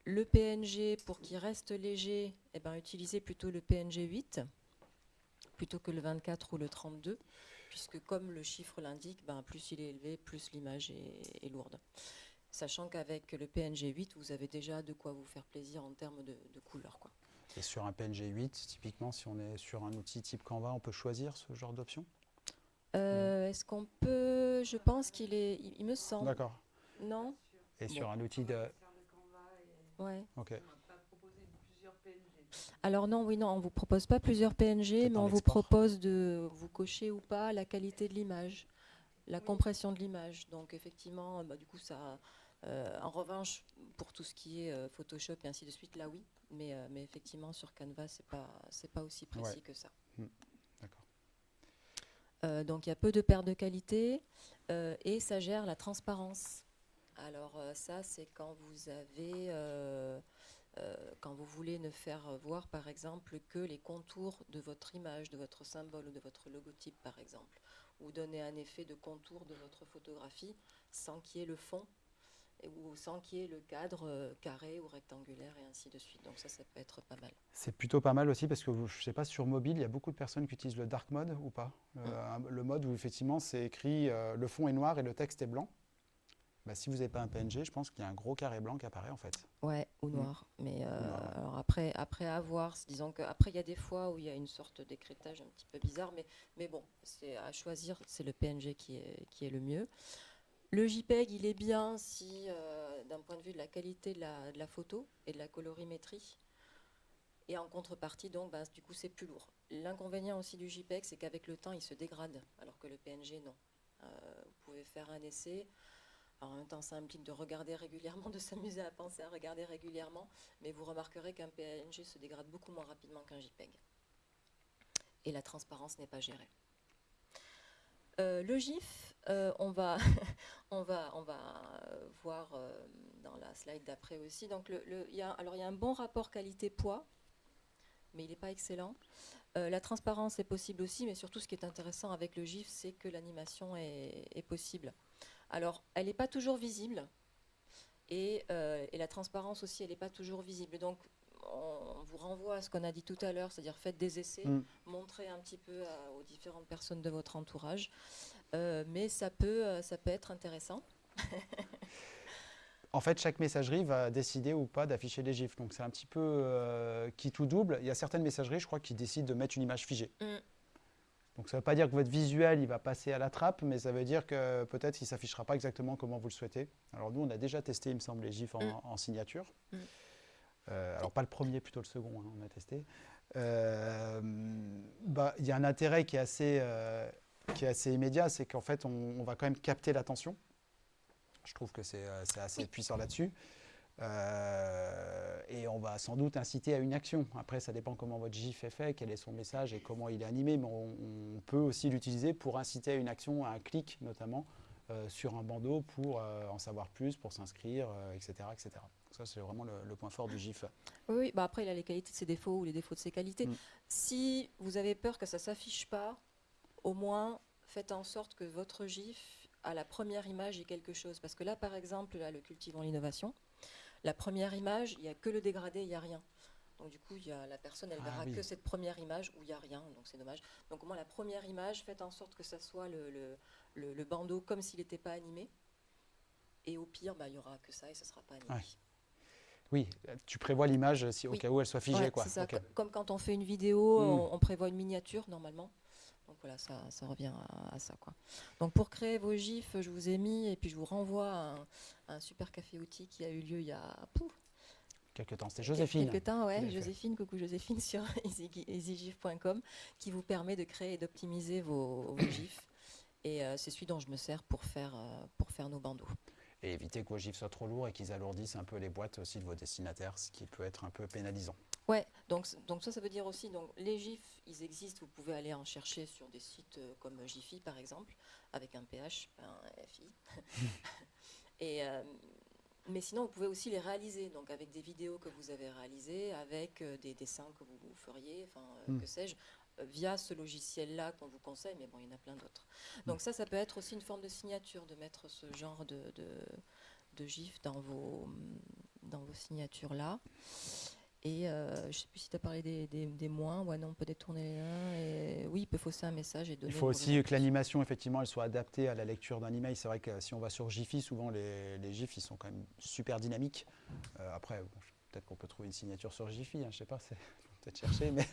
Le PNG, pour qu'il reste léger, eh ben, utilisez plutôt le PNG 8 plutôt que le 24 ou le 32, puisque comme le chiffre l'indique, ben, plus il est élevé, plus l'image est, est lourde. Sachant qu'avec le PNG 8, vous avez déjà de quoi vous faire plaisir en termes de, de couleur. Quoi. Et sur un PNG 8, typiquement, si on est sur un outil type Canva, on peut choisir ce genre d'option? Euh, Est-ce qu'on peut. Je pense qu'il est. Il, il me semble. D'accord. Non? Et Bon. sur un outil de... Ouais. Ok. Alors non, oui, non, on vous propose pas plusieurs PNG, mais on vous propose de vous cocher ou pas la qualité de l'image, la compression de l'image. Donc effectivement, bah, du coup, ça. euh, en revanche, pour tout ce qui est euh, Photoshop et ainsi de suite, là oui, mais, euh, mais effectivement sur Canva, c'est pas c'est pas aussi précis Ouais. que ça. Hmm, d'accord. Euh, donc il y a peu de pertes de qualité euh, et ça gère la transparence. Alors euh, ça, c'est quand vous avez, euh, euh, quand vous voulez ne faire voir par exemple que les contours de votre image, de votre symbole ou de votre logotype par exemple, ou donner un effet de contour de votre photographie sans qu'il y ait le fond ou sans qu'il y ait le cadre euh, carré ou rectangulaire et ainsi de suite. Donc ça, ça peut être pas mal. C'est plutôt pas mal aussi parce que je ne sais pas, sur mobile, il y a beaucoup de personnes qui utilisent le dark mode ou pas? Euh, un- le mode où effectivement c'est écrit euh, le fond est noir et le texte est blanc. Bah, si vous n'avez pas un PNG, je pense qu'il y a un gros carré blanc qui apparaît en fait. Ouais, ou noir. Mais euh, noir. alors après, après avoir, disons que après il y a des fois où il y a une sorte d'écrétage un petit peu bizarre, mais, mais bon, c'est à choisir, c'est le PNG qui est, qui est le mieux. Le JPEG, il est bien si, euh, d'un point de vue de la qualité de la, de la photo et de la colorimétrie. Et en contrepartie, donc, ben, du coup, c'est plus lourd. L'inconvénient aussi du JPEG, c'est qu'avec le temps, il se dégrade, alors que le PNG, non. Euh, vous pouvez faire un essai. Alors, en même temps, ça implique de regarder régulièrement, de s'amuser à penser à regarder régulièrement, mais vous remarquerez qu'un PNG se dégrade beaucoup moins rapidement qu'un JPEG. Et la transparence n'est pas gérée. Euh, le GIF, euh, on va, on va, on va euh, voir euh, dans la slide d'après aussi. Donc, y a, alors, il y a un bon rapport qualité-poids, mais il n'est pas excellent. La transparence est possible aussi, mais surtout, ce qui est intéressant avec le GIF, c'est que l'animation est possible. Alors, elle n'est pas toujours visible. Et, euh, et la transparence aussi, elle n'est pas toujours visible. Donc, on vous renvoie à ce qu'on a dit tout à l'heure, c'est-à-dire faites des essais, Mm. montrez un petit peu à- aux différentes personnes de votre entourage. Euh, mais ça peut, euh, ça peut être intéressant. En fait, chaque messagerie va décider ou pas d'afficher les gifs. Donc c'est un petit peu euh, qui tout double. Il y a certaines messageries, je crois, qui décident de mettre une image figée. Mm. Donc ça ne veut pas dire que votre visuel il va passer à la trappe, mais ça veut dire que peut-être qu'il ne s'affichera pas exactement comment vous le souhaitez. Alors nous, on a déjà testé, il me semble, les gifs en, Mm. en signature. Mm. Euh, alors pas le premier, plutôt le second, hein, on a testé. Euh, bah, Il y a un intérêt qui est assez, euh, qui est assez immédiat, c'est qu'en fait, on, on va quand même capter l'attention. Je trouve que c'est c'est assez Oui. puissant là-dessus. Euh, et on va sans doute inciter à une action. Après, ça dépend comment votre GIF est fait, quel est son message et comment il est animé, mais on, on peut aussi l'utiliser pour inciter à une action, à un clic notamment, euh, sur un bandeau pour euh, en savoir plus, pour s'inscrire, euh, etc., etc. Ça, c'est vraiment le, le point fort du GIF. Oui, oui, bah après, il a les qualités de ses défauts ou les défauts de ses qualités. Mm. Si vous avez peur que ça ne s'affiche pas, au moins faites en sorte que votre GIF, à la première image, ait quelque chose. Parce que là, par exemple, là, le cultivant l'innovation, la première image, il n'y a que le dégradé, il n'y a rien. Donc du coup, il y a, la personne, elle Ah verra oui. que cette première image où il n'y a rien, donc c'est dommage. Donc au moins la première image, faites en sorte que ça soit le, le, le- le bandeau comme s'il n'était pas animé. Et au pire, bah, il y aura que ça et ce ne sera pas animé. Ouais. Oui, tu prévois l'image si au Oui. cas où elle soit figée. Ouais, quoi. ça, comme quand on fait une vidéo, Mm. on, on prévoit une miniature normalement. Donc voilà, ça, ça revient à, à ça. Quoi. Donc pour créer vos gifs, je vous ai mis, et puis je vous renvoie à un, à un super café outil qui a eu lieu il y a pouf, Quelques temps. C'était Joséphine. quelques temps, ouais. Joséphine, coucou Joséphine sur easy- easygif.com qui vous permet de créer et d'optimiser vos, vos gifs. Et euh, c'est celui dont je me sers pour faire, euh, pour faire nos bandeaux. Et éviter que vos gifs soient trop lourds et qu'ils alourdissent un peu les boîtes aussi de vos destinataires, ce qui peut être un peu pénalisant. Ouais, donc, donc ça, ça veut dire aussi, donc les GIFs, ils existent, vous pouvez aller en chercher sur des sites euh, comme Jiffy par exemple, avec un PH, un FI. Et, euh, mais sinon, vous pouvez aussi les réaliser, donc avec des vidéos que vous avez réalisées, avec euh, des dessins que vous, vous feriez, enfin, euh, Mm. que sais-je, via ce logiciel-là qu'on vous conseille, mais bon, il y en a plein d'autres. Donc ça, ça peut être aussi une forme de signature, de mettre ce genre de, de, de GIF dans vos, dans vos signatures-là. Et euh, je ne sais plus si tu as parlé des, des, des moins. Ouais, non, on peut détourner les uns. Et oui, il peut fausser un message et donner. Il faut aussi que l'animation, effectivement, elle soit adaptée à la lecture d'un email. C'est vrai que si on va sur Jiffy, souvent les, les gifs, ils sont quand même super dynamiques. Euh, après, bon, peut-être qu'on peut trouver une signature sur Jiffy, hein, je sais pas, c'est faut peut-être chercher, mais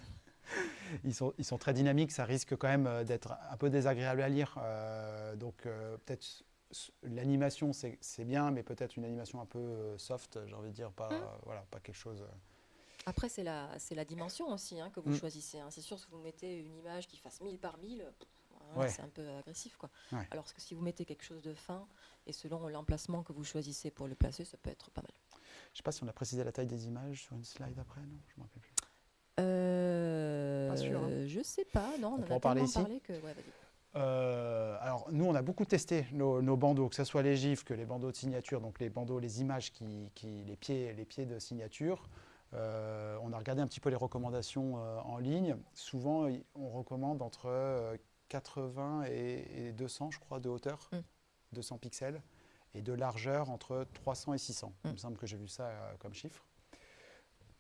ils sont, ils sont très dynamiques. Ça risque quand même euh, d'être un peu désagréable à lire. Euh, donc peut-être l'animation, c'est bien, mais peut-être une animation un peu soft, j'ai envie de dire, pas, Hum. voilà, pas quelque chose. Après, c'est la, c'est la dimension aussi hein, que vous Mm. choisissez. hein. C'est sûr, si vous mettez une image qui fasse 1000 par 1000, pff, hein, Ouais. c'est un peu agressif. Quoi. Ouais. Alors que si vous mettez quelque chose de fin, et selon l'emplacement que vous choisissez pour le placer, ça peut être pas mal. Je sais pas si on a précisé la taille des images sur une slide après, non Je me rappelle plus. Euh, Pas sûr, hein. Je sais pas, non, on, On en a parler ici parlé que. Ouais, vas-y. Euh, alors, nous, on a beaucoup testé nos, nos bandeaux, que ce soit les gifs que les bandeaux de signature, donc les bandeaux, les images, qui, qui- les, pieds, les pieds de signature. Euh, on a regardé un petit peu les recommandations euh, en ligne. Souvent, on recommande entre euh, 80 et, et 200, je crois, de hauteur, Mm. 200 pixels, et de largeur entre 300 et 600. Il Mm. me semble que j'ai vu ça euh, comme chiffre.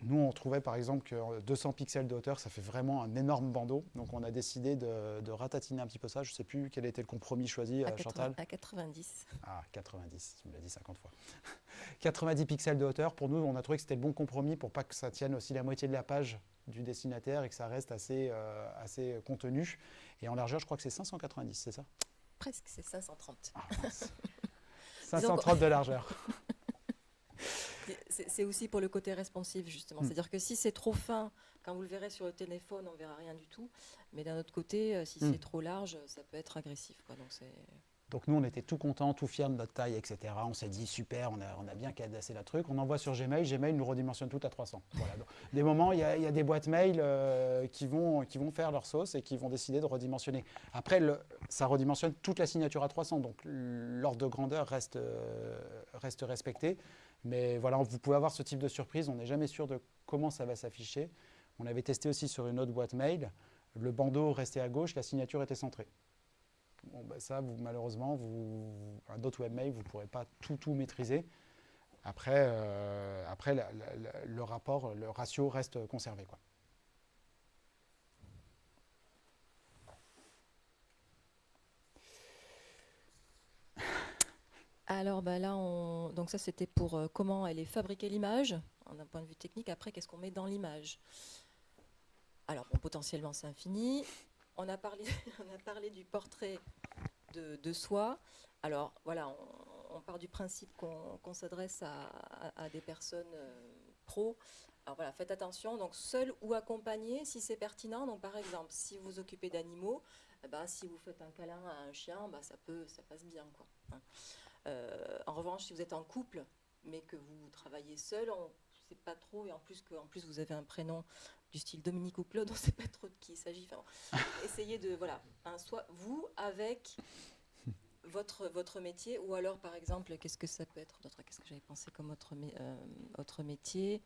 Nous, on trouvait par exemple que 200 pixels de hauteur, ça fait vraiment un énorme bandeau. Donc, on a décidé de, de ratatiner un petit peu ça. Je ne sais plus quel était le compromis choisi, À, euh, 80 Chantal. à 90. Ah, 90, tu me l'as dit 50 fois. 90 pixels de hauteur, pour nous, on a trouvé que c'était le bon compromis pour pas que ça tienne aussi la moitié de la page du destinataire et que ça reste assez, euh, assez contenu. Et en largeur, je crois que c'est 590, c'est ça? Presque, c'est 530. ah, mince. 530 de largeur. C'est aussi pour le côté responsive, justement. Mm. C'est-à-dire que si c'est trop fin, quand vous le verrez sur le téléphone, on ne verra rien du tout. Mais d'un autre côté, euh, si Mm. c'est trop large, ça peut être agressif. Quoi. Donc nous, on était tout contents, tout fiers de notre taille, etc. On s'est dit, super, on a, on a bien cadassé le truc. On envoie sur Gmail, Gmail nous redimensionne tout à 300. Voilà. Donc, des moments, il y, a- il y a des boîtes mail euh, qui, vont, qui vont faire leur sauce et qui vont décider de redimensionner. Après, le- ça redimensionne toute la signature à 300, donc l'ordre de grandeur reste, euh, reste respecté. Mais voilà, vous pouvez avoir ce type de surprise. On n'est jamais sûr de comment ça va s'afficher. On avait testé aussi sur une autre boîte mail. Le bandeau restait à gauche, la signature était centrée. Bon, bah, ça, malheureusement, vous, un autre webmail, vous ne pourrez pas tout, tout maîtriser. Après, euh, après le rapport, le ratio reste conservé. Alors bah là, on... donc ça c'était pour euh, comment elle est fabriquée l'image, d'un point de vue technique. Après, qu'est-ce qu'on met dans l'image? Alors potentiellement c'est infini. On a parlé, on a parlé du portrait de, soi. Alors voilà, on, part du principe qu'on s'adresse à, des personnes euh, pros. Alors voilà, faites attention, donc seul ou accompagné si c'est pertinent. Donc par exemple, si vous occupez d'animaux, eh ben, si vous faites un câlin à un chien, bah, ça, peut, ça passe bien. Hein. Euh, en revanche, si vous êtes en couple, mais que vous travaillez seul, on ne sait pas trop, et en plus, que, en plus vous avez un prénom du style Dominique ou Claude, on ne sait pas trop de qui il s'agit. Enfin, essayez de, voilà, hein, soit vous avec votre, votre métier, ou alors par exemple, qu'est-ce que ça peut être d'autre Qu'est-ce que j'avais pensé comme autre, mé- euh, autre métier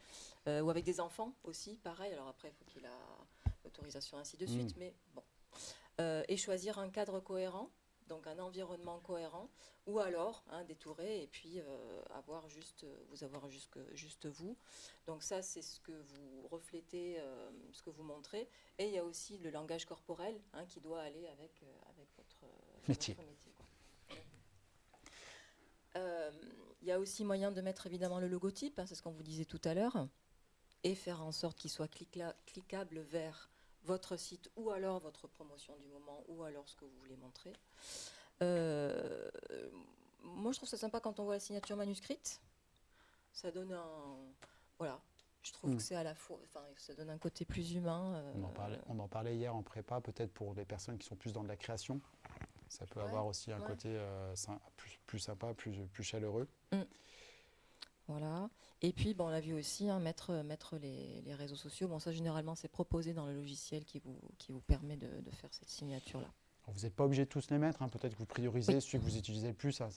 Euh, Ou avec des enfants aussi, pareil. Alors après, il faut qu'il ait l'autorisation, ainsi de suite, Mm. mais bon. Euh, et choisir un cadre cohérent. Donc un environnement cohérent, ou alors hein, détourer et puis euh, avoir juste, vous avoir juste, juste vous. Donc ça, c'est ce que vous reflétez, euh, ce que vous montrez. Et il y a aussi le langage corporel hein, qui doit aller avec, euh, avec votre Métier. votre métier, quoi. Euh, Il y a aussi moyen de mettre évidemment le logotype, hein, c'est ce qu'on vous disait tout à l'heure, et faire en sorte qu'il soit cliquable vers votre site ou alors votre promotion du moment ou alors ce que vous voulez montrer. Euh, moi, je trouve ça sympa quand on voit la signature manuscrite. Ça donne un. Voilà. Je trouve que c'est à la fois. Enfin, ça donne un côté plus humain. euh, On en, parlait, on en parlait hier en prépa, peut-être pour les personnes qui sont plus dans de la création. Ça peut Ouais, avoir aussi un ouais. côté euh, plus, plus sympa, plus, plus chaleureux. Voilà. Et puis, bon, on a vu aussi hein, mettre, mettre les, les réseaux sociaux. Bon, ça, généralement, c'est proposé dans le logiciel qui vous, qui vous permet de, de faire cette signature-là. Vous n'êtes pas obligé de tous les mettre, hein, peut-être que vous priorisez celui que vous utilisez le plus. hein.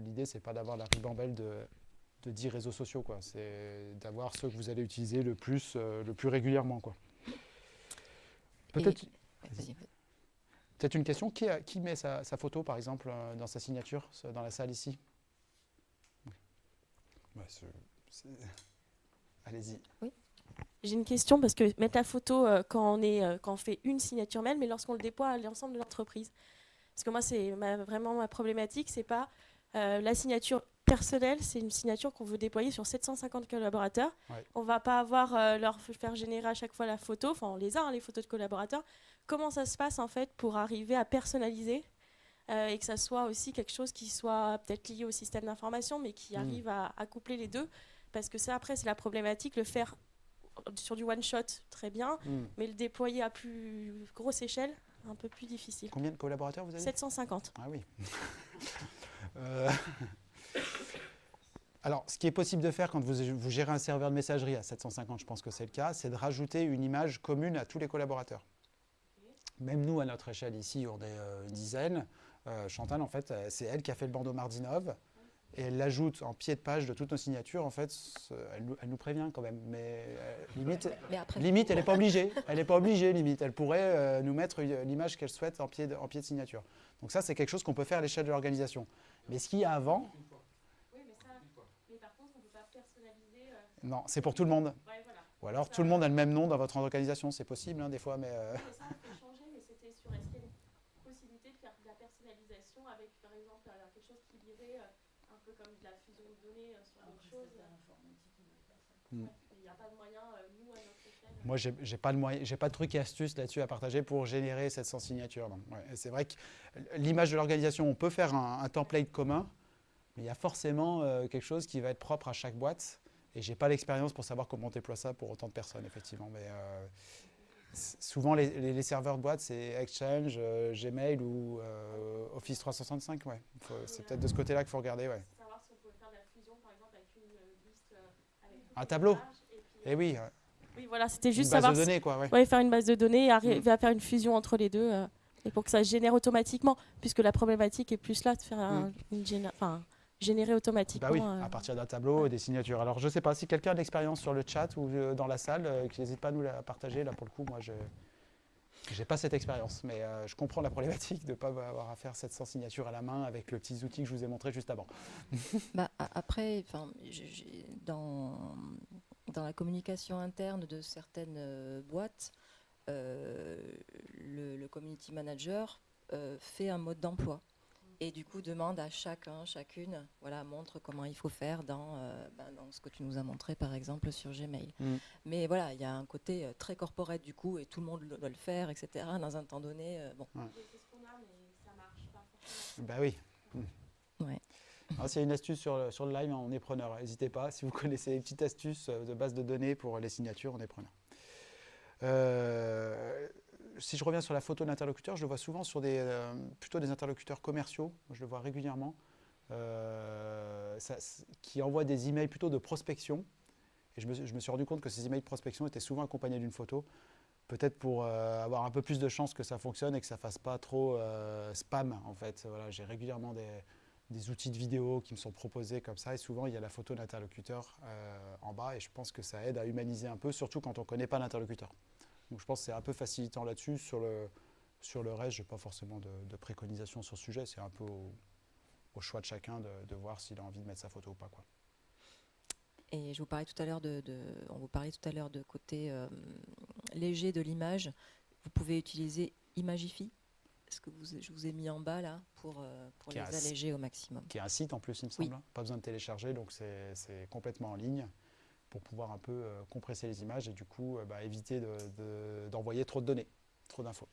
L'idée, c'est pas d'avoir la ribambelle de, de 10 réseaux sociaux, c'est d'avoir ceux que vous allez utiliser le plus, euh, le plus régulièrement. Quoi. Peut-être une question qui, a- qui met sa, sa photo, par exemple, euh, dans sa signature, ce- dans la salle ici? Allez-y. J'ai une question parce que mettre la photo euh, quand, on est, euh, quand on fait une signature mail, mais lorsqu'on le déploie à l'ensemble de l'entreprise. Parce que moi, c'est vraiment ma problématique, c'est pas euh, la signature personnelle, c'est une signature qu'on veut déployer sur 750 collaborateurs. Ouais. On va pas avoir leur faire générer à chaque fois la photo, enfin on les a hein, les photos de collaborateurs. Comment ça se passe en fait pour arriver à personnaliser euh, et que ça soit aussi quelque chose qui soit peut-être lié au système d'information, mais qui Mm. arrive à, à coupler les deux Parce que ça après c'est la problématique, le faire sur du one shot très bien, Hmm. mais le déployer à plus grosse échelle, un peu plus difficile. Combien de collaborateurs vous avez 750. Ah oui. Euh, Alors, ce qui est possible de faire quand vous, vous gérez un serveur de messagerie à 750, je pense que c'est le cas, c'est de rajouter une image commune à tous les collaborateurs. Même nous, à notre échelle ici, on est euh, une dizaine. Euh, Chantal, en fait, euh, c'est elle qui a fait le bandeau Mardinov. Et elle l'ajoute en pied de page de toutes nos signatures. En fait, elle, nous- elle nous prévient quand même. Mais euh, limite, Mais après, Limite, elle n'est pas obligée. Elle n'est pas obligée, limite. Elle pourrait euh, nous mettre l'image qu'elle souhaite en pied, de, en pied de signature. Donc ça, c'est quelque chose qu'on peut faire à l'échelle de l'organisation. Mais ce qu'il y a avant, Oui, mais ça, mais par contre, on ne peut pas personnaliser. non, c'est pour tout le monde. Ouais, voilà. Ou alors tout le monde a le même nom dans votre organisation. C'est possible, hein, des fois, mais... euh, Mais ça, on peut changer, mais c'était sur est-ce qu'il y a une possibilité de faire de la personnalisation avec, par exemple, euh, quelque chose qui lirait euh, un peu comme de la fusion de données euh, sur autre chose. Mm. Il n'y a pas de moyen, euh, nous, à notre échelle. Moi, j'ai j'ai pas de moyen, j'ai pas de trucs et astuces là-dessus à partager pour générer 700 signatures. Ouais, c'est vrai que l'image de l'organisation, on peut faire un, un template commun, mais il y a forcément euh, quelque chose qui va être propre à chaque boîte. Et j'ai pas l'expérience pour savoir comment on déploie ça pour autant de personnes, effectivement. Mais euh, souvent, les, serveurs de boîte, c'est Exchange, euh, Gmail ou euh, Office 365. Ouais. C'est peut-être de ce côté-là qu'il faut regarder. Ouais. Savoir si on pouvait faire de la fusion, par exemple, avec une euh, liste euh, avec toutes Un tableau. puis, Et oui, Oui, voilà, c'était une juste base savoir de données, quoi. Ouais. Ouais, faire une base de données et arriver Mm. à faire une fusion entre les deux. euh, et pour que ça génère automatiquement, puisque la problématique est plus là de faire un- une géné- enfin, générer automatiquement. Bah oui, euh, à partir d'un tableau et des signatures. Alors je ne sais pas si quelqu'un a de l'expérience sur le chat ou euh, dans la salle, euh, qui n'hésite pas à nous la partager. Là pour le coup, moi je n'ai pas cette expérience, mais euh, je comprends la problématique de ne pas avoir à faire 700 signatures à la main avec le petit outil que je vous ai montré juste avant. Bah, après, j'ai- j'ai- dans, dans la communication interne de certaines euh, boîtes, euh, le, community manager fait un mode d'emploi et du coup demande à chacun, chacune, voilà, montre comment il faut faire dans, euh, ben, dans ce que tu nous as montré par exemple sur Gmail. Mm. Mais voilà, il y a un côté euh, très corporate du coup et tout le monde doit le faire, etc. Dans un temps donné, euh, bon. c'est ce qu'on a, mais ça marche pas forcément. Bah oui. Ouais. Alors, S'il y a une astuce sur le, sur le live, on est preneur. N'hésitez pas. Si vous connaissez une petite astuce euh, de base de données pour les signatures, on est preneur. Si je reviens sur la photo d'interlocuteur, je le vois souvent sur des, euh, plutôt des interlocuteurs commerciaux. Je le vois régulièrement. euh, qui envoient des emails plutôt de prospection. Et je me, suis- rendu compte que ces emails de prospection étaient souvent accompagnés d'une photo. Peut-être pour euh, avoir un peu plus de chances que ça fonctionne et que ça fasse pas trop spam en fait. Voilà, J'ai régulièrement des, des outils de vidéo qui me sont proposés comme ça et souvent il y a la photo d'interlocuteur euh, en bas et je pense que ça aide à humaniser un peu, surtout quand on ne connaît pas l'interlocuteur. Donc je pense que c'est un peu facilitant là-dessus sur le, Sur le reste, je n'ai pas forcément de, de préconisation sur ce sujet. C'est un peu au, au choix de chacun de, de voir s'il a envie de mettre sa photo ou pas. Quoi. Et je vous parlais tout à l'heure de, de- on vous parlait tout à l'heure de côté euh, léger de l'image. Vous pouvez utiliser Imagify, ce que vous, je vous ai mis en bas là pour, euh, pour les alléger au maximum. Qui est un site en plus, il me semble. hein. Pas besoin de télécharger, donc c'est c'est complètement en ligne pour pouvoir un peu euh, compresser les images et du coup euh, bah, éviter de- de- d'envoyer trop de données, trop d'infos.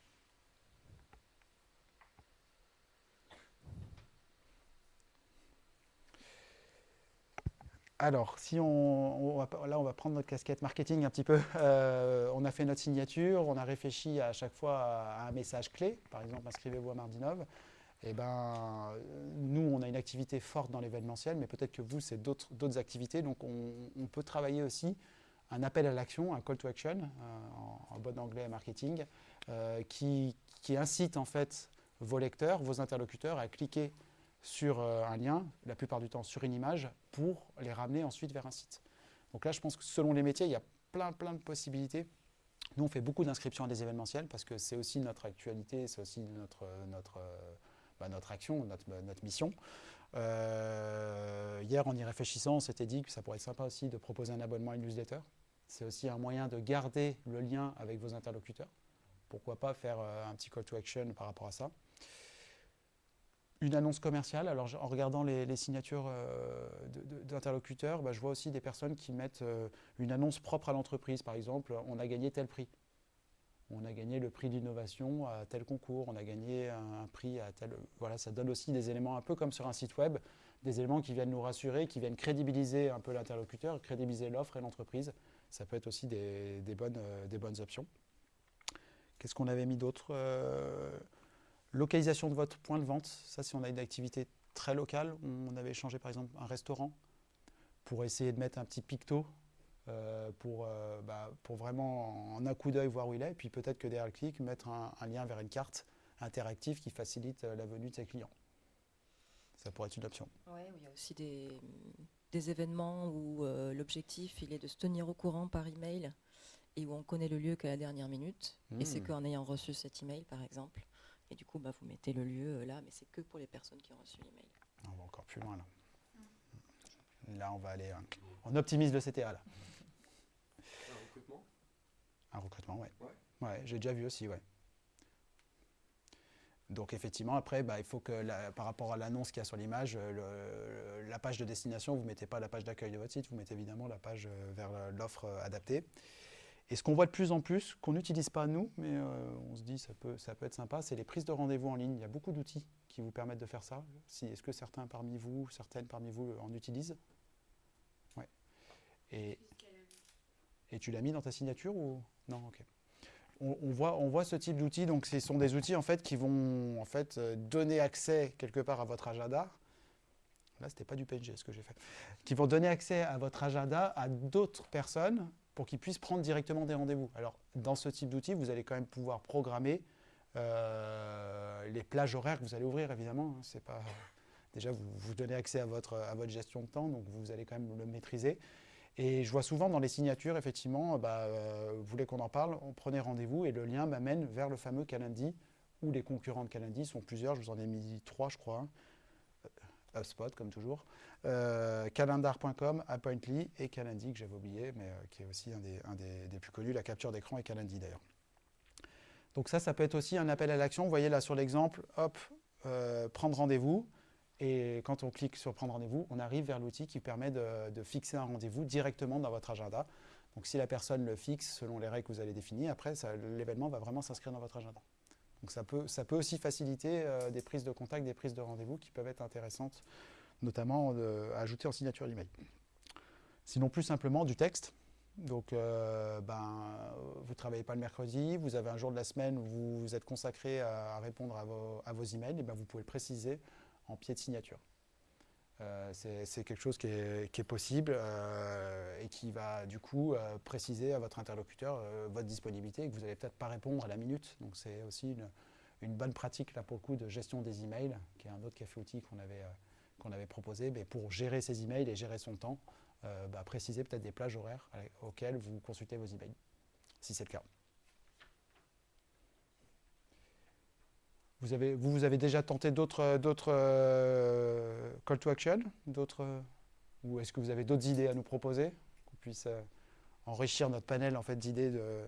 Alors, si on, là, on va prendre notre casquette marketing un petit peu. Euh, on a fait notre signature, on a réfléchi à chaque fois à, à un message clé. Par exemple, inscrivez-vous à Mardinov. Eh ben, nous, on a une activité forte dans l'événementiel, mais peut-être que vous, c'est d'autres activités. Donc, on, peut travailler aussi un appel à l'action, un call to action, euh, en, bon anglais marketing, euh, qui, qui incite en fait vos lecteurs, vos interlocuteurs à cliquer sur euh, un lien, la plupart du temps sur une image, pour les ramener ensuite vers un site. Donc là, je pense que selon les métiers, il y a plein, plein de possibilités. Nous, on fait beaucoup d'inscriptions à des événementiels parce que c'est aussi notre actualité, c'est aussi notre, notre, notre action, notre, mission. Euh, hier, en y réfléchissant, on s'était dit que ça pourrait être sympa aussi de proposer un abonnement à une newsletter. C'est aussi un moyen de garder le lien avec vos interlocuteurs. Pourquoi pas faire euh, un petit call to action par rapport à ça. Une annonce commerciale, alors en regardant les, signatures euh, d'interlocuteurs, bah, je vois aussi des personnes qui mettent une annonce propre à l'entreprise. Par exemple, on a gagné tel prix. On a gagné le prix d'innovation à tel concours, on a gagné un, prix à tel... Voilà, ça donne aussi des éléments un peu comme sur un site web, des éléments qui viennent nous rassurer, qui viennent crédibiliser un peu l'interlocuteur, crédibiliser l'offre et l'entreprise. Ça peut être aussi des, euh, bonnes options. Qu'est-ce qu'on avait mis d'autre Euh, Localisation de votre point de vente. Ça, si on a une activité très locale, on avait échangé par exemple un restaurant pour essayer de mettre un petit picto euh, pour, euh, bah, pour vraiment en un coup d'œil voir où il est. Puis peut-être que derrière le clic, mettre un, un lien vers une carte interactive qui facilite euh, la venue de ses clients. Ça pourrait être une option. Ouais, il y a aussi des, des événements où euh, l'objectif il est de se tenir au courant par email et où on connaît le lieu qu'à la dernière minute. Et c'est Mm. qu'en ayant reçu cet email, par exemple, et du coup, bah, vous mettez le lieu là, mais c'est que pour les personnes qui ont reçu l'email. On va encore plus loin là. Là, on va aller. hein, On optimise le CTA là. Un recrutement ouais. Ouais. Ouais, j'ai déjà vu aussi, ouais. Donc effectivement, après, bah, il faut que la- par rapport à l'annonce qu'il y a sur l'image, euh, le- la page de destination, vous ne mettez pas la page d'accueil de votre site, vous mettez évidemment la page euh, vers l'offre euh, adaptée. Et ce qu'on voit de plus en plus, qu'on n'utilise pas nous, mais euh, on se dit ça peut, ça peut être sympa, c'est les prises de rendez-vous en ligne. Il y a beaucoup d'outils qui vous permettent de faire ça. Si, Est-ce que certains parmi vous, certaines parmi vous en utilisent? Ouais. Et, et tu l'as mis dans ta signature ou? Non Ok. On, voit, ce type d'outils. Donc, ce sont des outils en fait qui vont en fait euh, donner accès quelque part à votre agenda. Là, c'était pas du PNG ce que j'ai fait. Qui vont donner accès à votre agenda à d'autres personnes pour qu'ils puissent prendre directement des rendez-vous. Alors, dans ce type d'outils, vous allez quand même pouvoir programmer euh, les plages horaires que vous allez ouvrir, évidemment. hein. Pas déjà vous, vous donnez accès à votre, à votre gestion de temps, donc vous allez quand même le maîtriser. Et je vois souvent dans les signatures, effectivement, bah, euh, vous voulez qu'on en parle, on prenait rendez-vous et le lien m'amène vers le fameux Calendly, où les concurrents de Calendly sont plusieurs, je vous en ai mis trois, je crois. hein. Euh, HubSpot, comme toujours. Euh, calendar.com, Appointly et Calendly, que j'avais oublié, mais euh, qui est aussi un, des, des- plus connus, la capture d'écran et Calendly d'ailleurs. Donc ça, ça peut être aussi un appel à l'action. Vous voyez là sur l'exemple, hop, euh, prendre rendez-vous. Et quand on clique sur prendre rendez-vous, on arrive vers l'outil qui permet de, fixer un rendez-vous directement dans votre agenda. Donc si la personne le fixe selon les règles que vous allez définir, après l'événement va vraiment s'inscrire dans votre agenda. Donc ça peut, ça peut aussi faciliter euh, des prises de contact, des prises de rendez-vous qui peuvent être intéressantes, notamment euh, à ajouter en signature email. Sinon plus simplement du texte. Donc euh, ben, vous ne travaillez pas le mercredi, vous avez un jour de la semaine où vous vous êtes consacré à, répondre à vos, à vos emails, et ben vous pouvez le préciser en pied de signature. Euh, c'est quelque chose qui est, possible euh, et qui va du coup euh, préciser à votre interlocuteur votre disponibilité et que vous n'allez peut-être pas répondre à la minute. Donc c'est aussi une, bonne pratique là pour le coup de gestion des emails, qui est un autre café outil qu'on avait, avait proposé mais pour gérer ses emails et gérer son temps. bah, préciser peut-être des plages horaires auxquelles vous consultez vos emails, si c'est le cas. Vous avez, vous, vous avez déjà tenté d'autres d'autres, euh, call to action d'autres, euh, Ou est-ce que vous avez d'autres idées à nous proposer Qu'on puisse euh, enrichir notre panel en fait, d'idées de,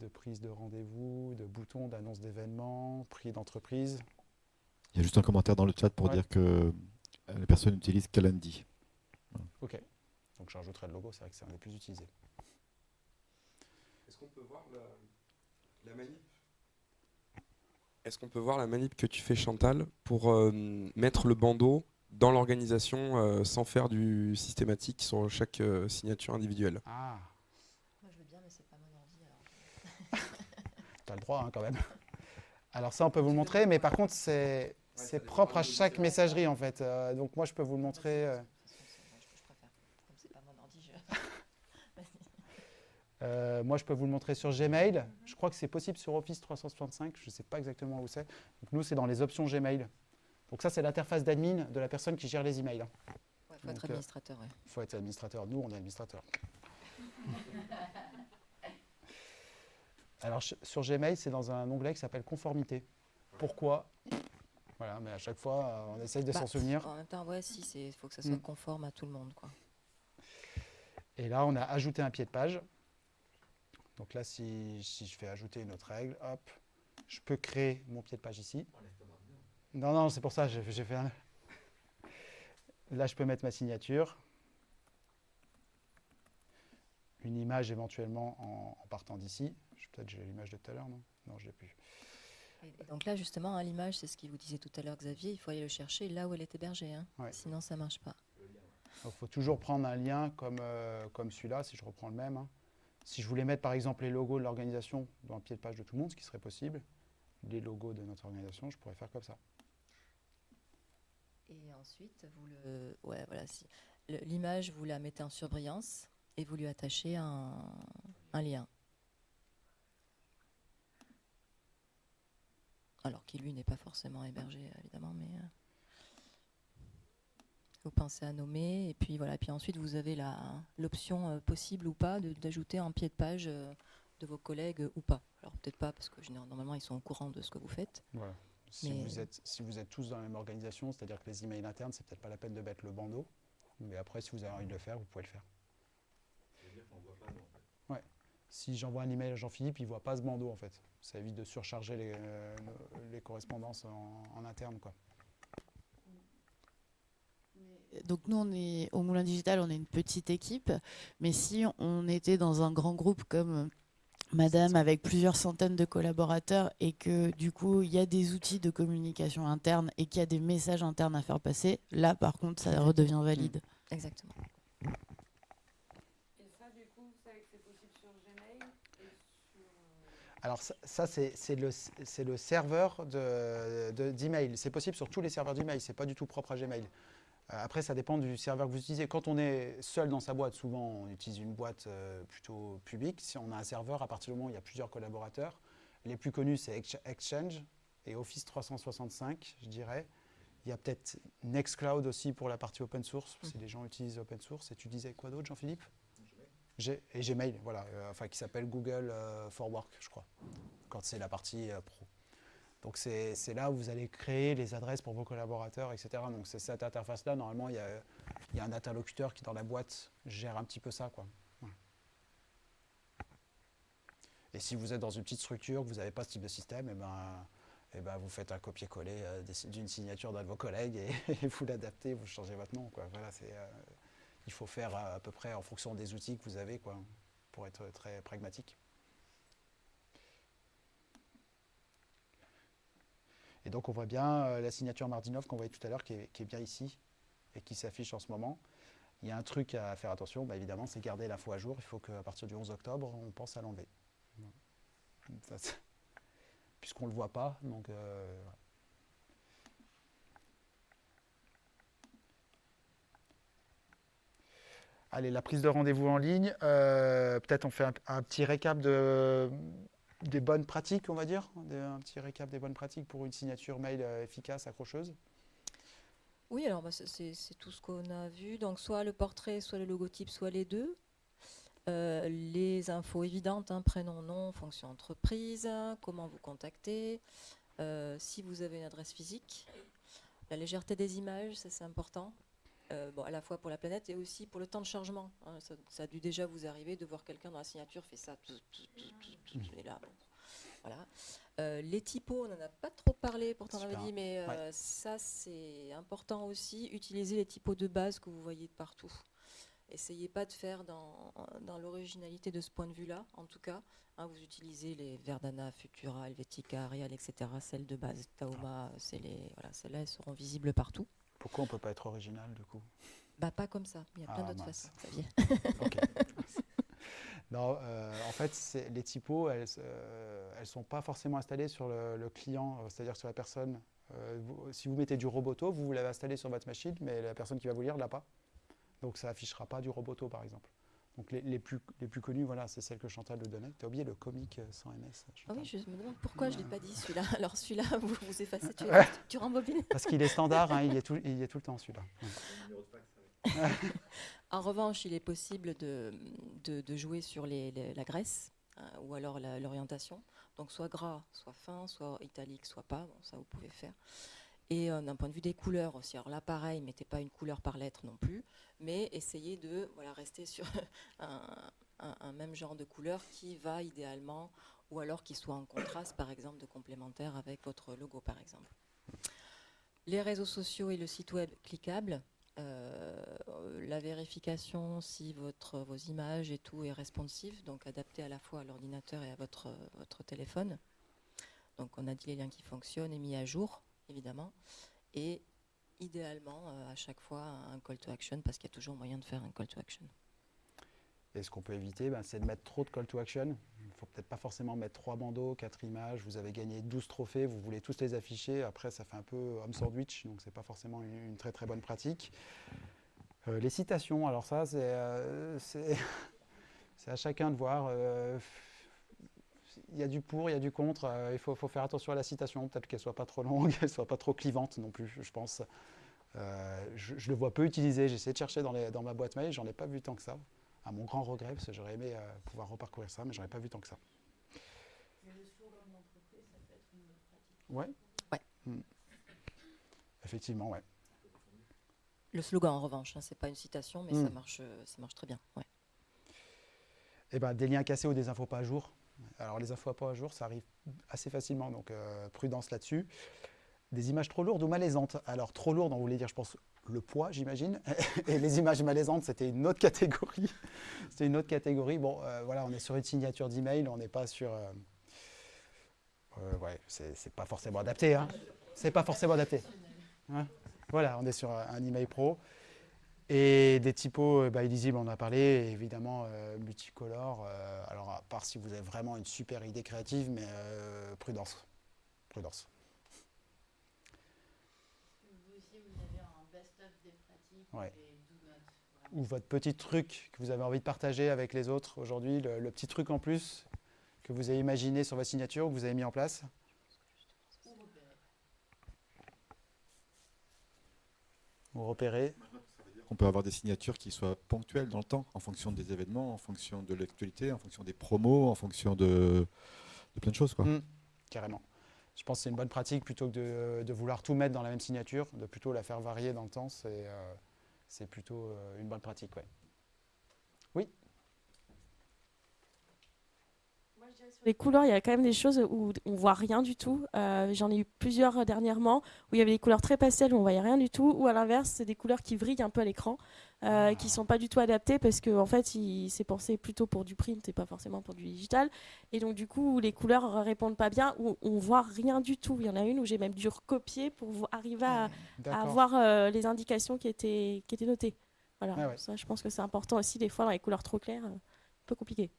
de prise de rendez-vous, de boutons, d'annonce d'événements, prix d'entreprise? Il y a juste un commentaire dans le chat pour Ouais. dire que euh, la personne utilise Calendly. Ok. Donc je rajouterai le logo, c'est vrai que c'est un des plus utilisés. Est-ce qu'on peut voir la, la manip? Est-ce qu'on peut voir la manip que tu fais Chantal pour euh, mettre le bandeau dans l'organisation euh, sans faire du systématique sur chaque euh, signature individuelle? Ah, Moi, je veux bien, mais c'est pas mon. Alors. tu as le droit hein, quand même. Alors ça, on peut vous le montrer, mais par contre, c'est propre à chaque messagerie en fait. Euh, donc moi, je peux vous le montrer. euh, De toute façon, c'est- moi, je, je préfère. Comme c'est pas mon ordi, je. Vas-y. Euh, moi, je peux vous le montrer sur Gmail. Je crois que c'est possible sur Office 365. Je ne sais pas exactement où c'est. Donc, nous, c'est dans les options Gmail. Donc, ça, c'est l'interface d'admin de la personne qui gère les emails. Ouais, faut être Donc, euh, administrateur, ouais. Il faut être administrateur. Nous, on est administrateur. Alors, sur Gmail, c'est dans un onglet qui s'appelle Conformité. Pourquoi? Voilà, mais à chaque fois, euh, on essaye de Bah, s'en souvenir. En même temps, ouais, si, il faut que ça soit Mm. conforme à tout le monde, quoi. Et là, on a ajouté un pied de page. Donc là, si, si je fais ajouter une autre règle, hop, je peux créer mon pied de page ici. Non, non, c'est pour ça, j'ai j'ai fait un... Là, je peux mettre ma signature. Une image éventuellement en, en partant d'ici. Peut-être j'ai l'image de tout à l'heure, non? Non, je l'ai plus. Et, donc là, justement, hein, l'image, c'est ce qu'il vous disait tout à l'heure, Xavier, il faut aller le chercher là où elle est hébergée. hein. Ouais. Sinon, ça marche pas. Il faut toujours prendre un lien comme, euh, comme celui-là, si je reprends le même. hein. Si je voulais mettre par exemple les logos de l'organisation dans un pied de page de tout le monde, ce qui serait possible, les logos de notre organisation, je pourrais faire comme ça. Et ensuite, vous le, ouais, voilà, l'image, vous la mettez en surbrillance et vous lui attachez un, un lien. Alors qui lui n'est pas forcément hébergé, évidemment, mais euh, vous pensez à nommer et puis voilà. Puis ensuite, vous avez la l'option euh, possible ou pas d'ajouter un pied de page euh, de vos collègues euh, ou pas. Alors peut-être pas parce que normalement ils sont au courant de ce que vous faites. Voilà. Si, vous êtes, si vous êtes tous dans la même organisation, c'est-à-dire que les emails internes, c'est peut-être pas la peine de mettre le bandeau. Mais après, si vous avez envie de le faire, vous pouvez le faire. Ouais. Si j'envoie un email à Jean-Philippe, il ne voit pas ce bandeau en fait. Ça évite de surcharger les, euh, les correspondances en, en interne. Quoi. Donc nous, on est au Moulin Digital, on est une petite équipe, mais si on était dans un grand groupe comme euh, Madame avec plusieurs centaines de collaborateurs et que du coup il y a des outils de communication interne et qu'il y a des messages internes à faire passer, là par contre ça redevient valide. Exactement. Et ça, du coup, vous savez que c'est possible sur Gmail et sur. Alors ça, ça, c'est le, serveur de- de- d'email. c'est possible sur tous les serveurs d'email, c'est pas du tout propre à Gmail. Après, ça dépend du serveur que vous utilisez. Quand on est seul dans sa boîte, souvent on utilise une boîte euh, plutôt publique. Si on a un serveur, à partir du moment où il y a plusieurs collaborateurs, les plus connus c'est Ex- Exchange et Office 365, je dirais. Il y a peut-être Nextcloud aussi pour la partie open source, si les gens utilisent open source. Et tu disais quoi d'autre, Jean-Philippe? Et Gmail, voilà, euh, enfin qui s'appelle Google euh, for Work, je crois, quand c'est la partie euh, pro. Donc c'est là où vous allez créer les adresses pour vos collaborateurs, etc. Donc c'est cette interface-là, normalement, il y, a, un interlocuteur qui, dans la boîte, gère un petit peu ça. Quoi. Et si vous êtes dans une petite structure, que vous n'avez pas ce type de système, et ben, eh ben, vous faites un copier-coller euh, d'une signature d'un de vos collègues et, et vous l'adaptez, vous changez votre nom. Quoi. Voilà, euh, il faut faire euh, à peu près en fonction des outils que vous avez quoi, pour être très pragmatique. Et donc on voit bien euh, la signature Mardinov qu'on voyait tout à l'heure qui est, bien ici et qui s'affiche en ce moment. Il y a un truc à faire attention, bah, évidemment, c'est garder l'info à jour. Il faut qu'à partir du 11 octobre, on pense à l'enlever. Puisqu'on ne le voit pas, donc euh. Allez, la prise de rendez-vous en ligne. euh, Peut-être on fait un petit récap de, des bonnes pratiques, on va dire. Un petit récap des bonnes pratiques pour une signature mail euh, efficace, accrocheuse. Oui, alors bah, c'est tout ce qu'on a vu. Donc soit le portrait, soit le logotype, soit les deux. Euh, les infos évidentes, hein, prénom, nom, fonction entreprise, comment vous contacter, euh, si vous avez une adresse physique, la légèreté des images, ça c'est important. Euh, bon, à la fois pour la planète et aussi pour le temps de chargement. hein. ça, ça a dû déjà vous arriver de voir quelqu'un dans la signature fait ça, tout, tout, tout, tout, tout, et là, bon, voilà. Euh, les typos, on n'en a pas trop parlé, pourtant on avait dit, mais euh, Ouais. ça c'est important aussi. Utilisez les typos de base que vous voyez de partout. Essayez pas de faire dans, dans l'originalité de ce point de vue-là, en tout cas. hein, vous utilisez les Verdana, Futura, Helvetica, Arial, etc. Celles de base, Taoma, c'est les, voilà, celles-là, elles seront visibles partout. Pourquoi on peut pas être original du coup? Bah pas comme ça, il y a plein Ah, d'autres façons. Non, euh, en fait, les typos, elles ne sont pas forcément installées sur le, le client, euh, c'est-à-dire sur la personne. Euh, vous- si vous mettez du roboto, vous, vous l'avez installé sur votre machine, mais la personne qui va vous lire ne l'a pas. Donc ça affichera pas du roboto, par exemple. Donc les, les plus, les plus connus, voilà, c'est celles que Chantal nous donnait. Tu as oublié le comique euh, sans MS Ah Chantal oui, je me demande pourquoi je ne l'ai pas dit celui-là. Alors celui-là, vous, vous effacez, tu, Ouais. tu rembobines. Parce qu'il est standard, hein, il, est tout, il est tout le temps celui-là. Le. En revanche, il est possible de, de, de jouer sur les, les- la graisse hein, ou alors l'orientation. Donc soit gras, soit fin, soit italique, soit pas. Bon, ça vous pouvez faire. Et euh, d'un point de vue des couleurs aussi. Alors là, pareil, mettez pas une couleur par lettre non plus, mais essayez de voilà, rester sur un, même genre de couleur qui va idéalement, ou alors qui soit en contraste, par exemple, de complémentaire avec votre logo, par exemple. Les réseaux sociaux et le site web cliquable. euh, la vérification si votre, vos images et tout est responsive, donc adapté à la fois à l'ordinateur et à votre, votre téléphone. Donc on a dit les liens qui fonctionnent et mis à jour, évidemment. Et idéalement, euh, à chaque fois, un call to action, parce qu'il y a toujours moyen de faire un call to action. Et ce qu'on peut éviter, ben, c'est de mettre trop de call to action. Il ne faut peut-être pas forcément mettre trois bandeaux, quatre images. Vous avez gagné 12 trophées, vous voulez tous les afficher. Après, ça fait un peu homme sandwich, donc c'est pas forcément une, très très bonne pratique. Euh, les citations, alors ça, c'est euh, à chacun de voir. Il y a du pour, il y a du contre. euh, il faut, faut faire attention à la citation, peut-être qu'elle soit pas trop longue, qu'elle soit pas trop clivante non plus, je pense. Euh, je, je le vois peu utilisé. J'ai essayé de chercher dans, les- dans ma boîte mail, j'en ai pas vu tant que ça. À mon grand regret, parce que j'aurais aimé euh, pouvoir reparcourir ça, mais j'en ai pas vu tant que ça. Mais le slogan de l'entreprise, ça peut être une bonne pratique. Ouais. Ouais. Hmm. Effectivement, ouais. Le slogan, en revanche, hein, c'est pas une citation, mais ça, Mm. marche, ça marche très bien. ouais. Eh ben, des liens cassés ou des infos pas à jour. Alors les infos pas à jour, ça arrive assez facilement, donc euh, prudence là-dessus. Des images trop lourdes ou malaisantes? Alors trop lourdes, on voulait dire, je pense, le poids, j'imagine. Et les images malaisantes, c'était une autre catégorie. c'était une autre catégorie. Bon, euh, voilà, on est sur une signature d'email, on n'est pas sur. euh, ouais, c'est pas forcément adapté. Hein. C'est pas forcément adapté. Hein? Voilà, on est sur un email pro. Et des typos euh, bah, illisibles, on en a parlé, et évidemment euh, multicolores. euh, alors, à part si vous avez vraiment une super idée créative, mais euh, prudence. Prudence. Vous aussi, vous avez un best-of des pratiques Ouais. et do not. vraiment. Ou votre petit truc que vous avez envie de partager avec les autres aujourd'hui, le, le petit truc en plus que vous avez imaginé sur votre signature, que vous avez mis en place? Ou repérer. Ou repérer. On peut avoir des signatures qui soient ponctuelles dans le temps, en fonction des événements, en fonction de l'actualité, en fonction des promos, en fonction de, plein de choses. Quoi. Mm. Carrément. Je pense que c'est une bonne pratique plutôt que de, vouloir tout mettre dans la même signature, de plutôt la faire varier dans le temps. C'est euh, plutôt euh, une bonne pratique. Ouais. Sur les couleurs, il y a quand même des choses où on voit rien du tout. Euh, J'en ai eu plusieurs euh, dernièrement où il y avait des couleurs très pastel où on voyait rien du tout, ou à l'inverse, c'est des couleurs qui vrillent un peu à l'écran, euh, qui sont pas du tout adaptées parce qu'en en fait, c'est pensé plutôt pour du print et pas forcément pour du digital. Et donc, du coup, les couleurs répondent pas bien, où on voit rien du tout. Il y en a une où j'ai même dû recopier pour arriver à, à D'accord. voir euh, les indications qui étaient, qui étaient notées. Voilà, Ah ouais. ça, je pense que c'est important aussi, des fois, dans les couleurs trop claires, un peu compliqué.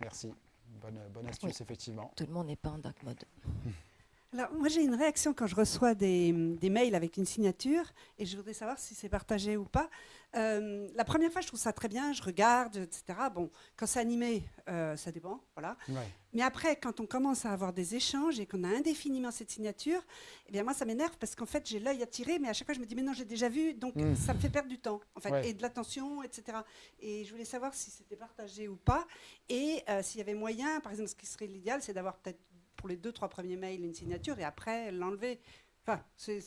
Merci. Bonne, bonne astuce, effectivement. Tout le monde n'est pas en dark mode. Alors, moi, j'ai une réaction quand je reçois des, des mails avec une signature et je voudrais savoir si c'est partagé ou pas. Euh, la première fois, je trouve ça très bien, je regarde, etc. Bon, quand c'est animé, euh, ça dépend, voilà. Ouais. Mais après, quand on commence à avoir des échanges et qu'on a indéfiniment cette signature, eh bien moi, ça m'énerve parce qu'en fait, j'ai l'œil attiré, mais à chaque fois, je me dis, mais non, j'ai déjà vu, donc Mm. ça me fait perdre du temps, en fait, Ouais. et de l'attention, etc. Et je voulais savoir si c'était partagé ou pas, et euh, s'il y avait moyen, par exemple, ce qui serait l'idéal, c'est d'avoir peut-être pour les deux, trois premiers mails une signature et après l'enlever. Enfin, c'est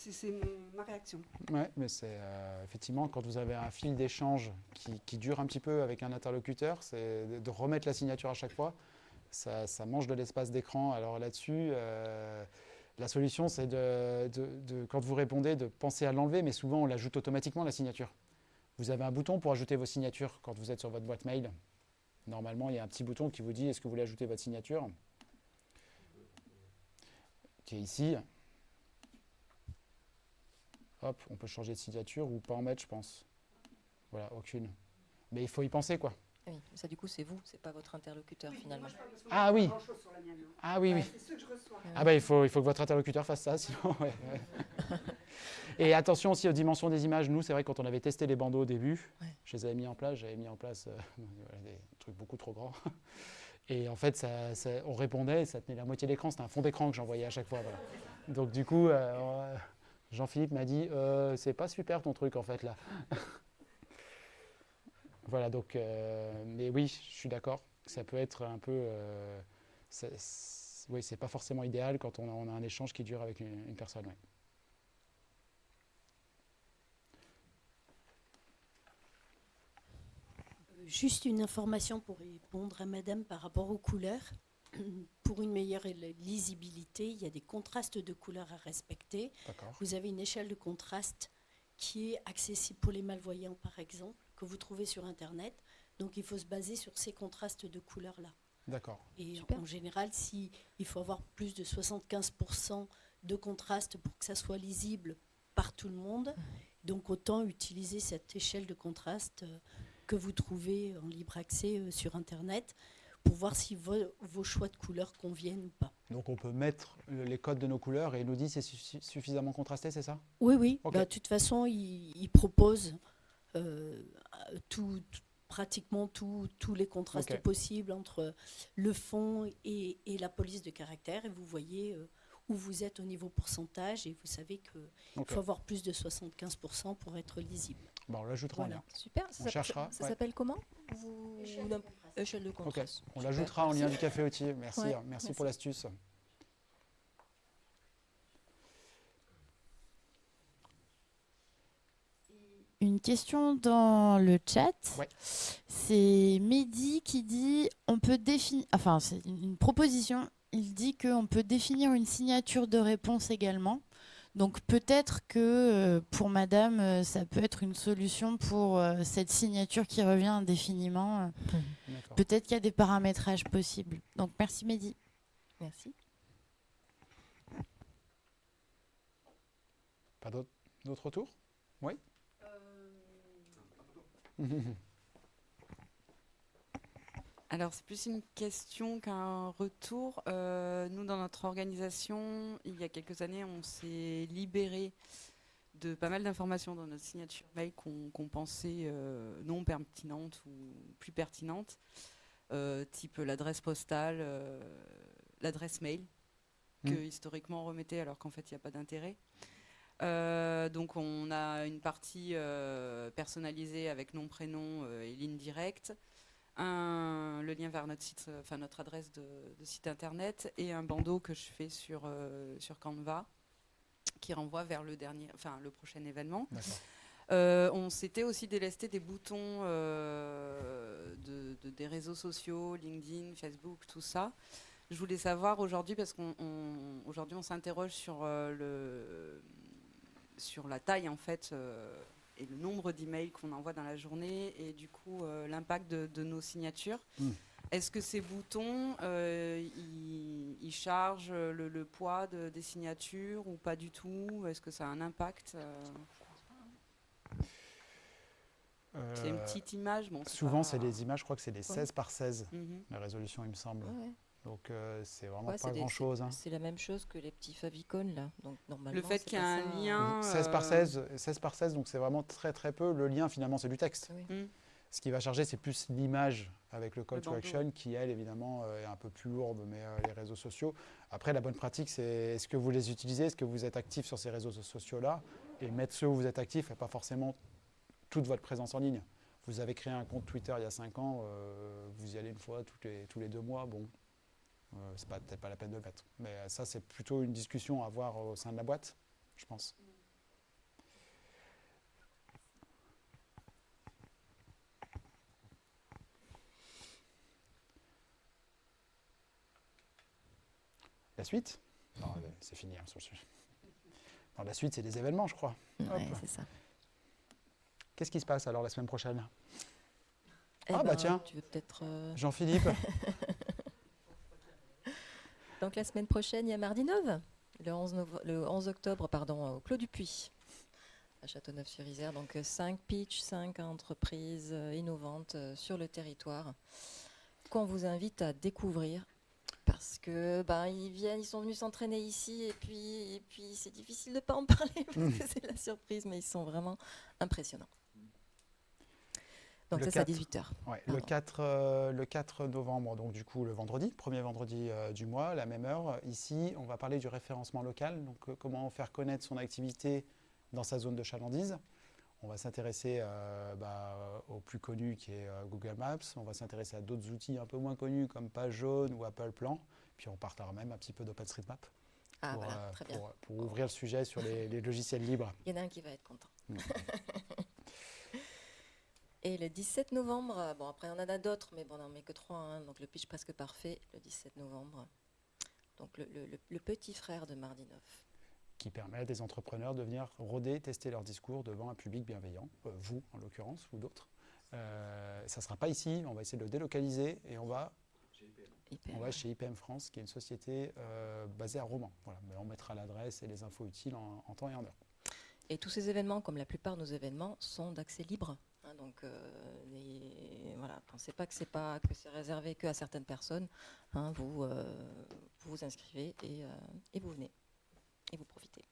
ma réaction. Ouais, mais c'est euh, effectivement quand vous avez un fil d'échange qui, dure un petit peu avec un interlocuteur, c'est de, remettre la signature à chaque fois. Ça, mange de l'espace d'écran. Alors là-dessus, euh, la solution, c'est de- de- quand vous répondez, de penser à l'enlever, mais souvent on l'ajoute automatiquement la signature. Vous avez un bouton pour ajouter vos signatures quand vous êtes sur votre boîte mail. Normalement, il y a un petit bouton qui vous dit est-ce que vous voulez ajouter votre signature? Qui est ici. Hop, on peut changer de signature ou pas en mettre, je pense. Voilà, aucune. Mais il faut y penser, quoi. Oui, mais ça du coup c'est vous, c'est pas votre interlocuteur finalement. Ah oui. Ah oui, oui. C'est ceux que je reçois. Ah bah il faut, il faut que votre interlocuteur fasse ça, sinon. ouais, ouais. Et attention aussi aux dimensions des images. Nous, c'est vrai, quand on avait testé les bandeaux au début, Ouais. je les avais mis en place, j'avais mis en place euh, des trucs beaucoup trop grands. Et en fait, on répondait ça tenait la moitié de l'écran. C'était un fond d'écran que j'envoyais à chaque fois. Donc du coup, euh, euh, Jean-Philippe m'a dit euh, c'est pas super ton truc en fait là. voilà, donc, mais oui, je suis d'accord. Ça peut être un peu. oui, c'est pas forcément idéal quand on a, un échange qui dure avec une, personne. Juste une information pour répondre à Madame par rapport aux couleurs. Pour une meilleure lisibilité, il y a des contrastes de couleurs à respecter. D'accord. Vous avez une échelle de contraste qui est accessible pour les malvoyants, par exemple, que vous trouvez sur Internet. Donc il faut se baser sur ces contrastes de couleurs-là. D'accord. Et Super. en général, si il faut avoir plus de 75% de contraste pour que ça soit lisible par tout le monde, donc autant utiliser cette échelle de contraste euh, que vous trouvez en libre accès euh, sur Internet pour voir si vo- vos choix de couleurs conviennent ou pas. Donc on peut mettre le- les codes de nos couleurs et il nous dit c'est suffi- suffisamment contrasté, c'est ça? Oui, oui. Bah, de toute façon, il, il propose euh, tout, tout- pratiquement tous les contrastes possibles entre le fond et, et la police de caractère. Et vous voyez euh, où vous êtes au niveau pourcentage. Et vous savez qu'il faut avoir plus de 75% pour être lisible. Bon, on l'ajoutera en Voilà. lien. Super, ça On s'appelle- cherchera, Ça ouais. s'appelle comment Vous- Échelle de Ok, contraste. on l'ajoutera en lien merci. du café Autier. Merci, Ouais, hein, merci, merci. pour l'astuce. Une question dans le chat. Ouais. C'est Mehdi qui dit on peut définir. Enfin, c'est une une proposition. Il dit qu'on peut définir une signature de réponse également. Donc peut-être que euh, pour Madame, euh, ça peut être une solution pour euh, cette signature qui revient indéfiniment. D'accord. Peut-être qu'il y a des paramétrages possibles. Donc merci Mehdi. Merci. Pas d'autres d'autres retours? Oui? Alors, c'est plus une question qu'un retour. Euh, nous, dans notre organisation, il y a quelques années, on s'est libéré de pas mal d'informations dans notre signature mail qu'on pensait euh, non pertinentes ou plus pertinentes, euh, type l'adresse postale, l'adresse mail, que Mm. historiquement on remettait alors qu'en fait il n'y a pas d'intérêt. Euh, donc on a une partie euh, personnalisée avec nom, prénom euh, et ligne directe, un, le lien vers notre site, enfin notre adresse de, de site internet et un bandeau que je fais sur, euh, sur Canva qui renvoie vers le dernier, enfin le prochain événement. Euh, on s'était aussi délesté des boutons euh, de, de- des réseaux sociaux, LinkedIn, Facebook, tout ça. Je voulais savoir aujourd'hui, parce qu'aujourd'hui on, s'interroge sur, le, sur la taille en fait et le nombre d'emails qu'on envoie dans la journée et du coup euh, l'impact de, de nos signatures. Mm. Est-ce que ces boutons, euh, ils, ils chargent le, le poids de- des signatures ou pas du tout? Est-ce que ça a un impact euh? C'est une petite image. Bon, Souvent, c'est des images, je crois que c'est des Ouais. 16 par 16, Mhm. la résolution, il me semble. Ouais. Donc euh, c'est vraiment Ouais, pas des- grand chose. hein. C'est la même chose que les petits favicons là. Donc normalement. Le fait qu'il y a un ça. lien. 16 par euh, 16, 16 par 16, donc c'est vraiment très très peu. Le lien finalement c'est du texte. Oui. Mm. Ce qui va charger c'est plus l'image avec le call Le to bandeau. action qui elle évidemment euh, est un peu plus lourde, mais euh, les réseaux sociaux. Après la bonne pratique c'est est-ce que vous les utilisez, est-ce que vous êtes actif sur ces réseaux sociaux là et mettre ceux où vous êtes actif et pas forcément toute votre présence en ligne. Vous avez créé un compte Twitter il y a 5 ans, euh, vous y allez une fois toutes les, tous les deux mois, bon, c'est pas- peut-être pas la peine de le mettre. Mais euh, ça, c'est plutôt une discussion à avoir au sein de la boîte, je pense. La suite? Non, euh, c'est fini hein, sur le sujet. Non, la suite, c'est les événements, je crois. Ouais, c'est ça. Qu'est-ce qui se passe alors la semaine prochaine? Eh Ah, bah ben, tiens. Tu veux peut-être. euh, Jean-Philippe Donc la semaine prochaine, il y a Mardi 9, le 11, nove- le 11 octobre pardon, au Clos du Puy, à Châteauneuf-sur-Isère. Donc 5 pitchs, 5 entreprises euh, innovantes euh, sur le territoire qu'on vous invite à découvrir. Parce que ben, ils viennent, ils sont venus s'entraîner ici et puis, et puis c'est difficile de pas en parler parce c'est la surprise, mais ils sont vraiment impressionnants. Donc Le ça c'est à 4. 18h. Ouais, le, 4, euh, le 4 novembre, donc du coup le vendredi, premier vendredi euh, du mois, la même heure. Ici, on va parler du référencement local, donc euh, comment faire connaître son activité dans sa zone de chalandise. On va s'intéresser bah, au plus connu qui est Google Maps. On va s'intéresser à d'autres outils un peu moins connus comme Page Jaune ou Apple Plan. Puis on partira même un petit peu d'OpenStreetMap Ah pour, voilà, très bien. pour, pour ouvrir le sujet sur les, les logiciels libres. Il y en a un qui va être content. Et le 17 novembre, euh, bon après on en a d'autres, mais bon on n'en met que trois, hein, donc le pitch presque parfait, le 17 novembre. Donc le, le- le- le petit frère de Mardi 9. qui permet à des entrepreneurs de venir rôder, tester leur discours devant un public bienveillant, euh, vous en l'occurrence, ou d'autres. Euh, ça ne sera pas ici, on va essayer de le délocaliser et on va, IPM. on va chez IPM France, qui est une société euh, basée à Romans. Voilà, mais on mettra l'adresse et les infos utiles en, en temps et en heure. Et tous ces événements, comme la plupart de nos événements, sont d'accès libre. Donc euh, les- voilà, pensez pas que c'est pas que c'est réservé que à certaines personnes. hein, vous, euh, vous vous inscrivez et, euh, et vous venez et vous profitez.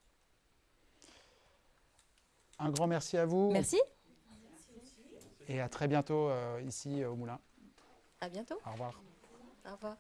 Un grand merci à vous Merci, et à très bientôt euh, ici euh, au Moulin. à bientôt. Au revoir. Au revoir.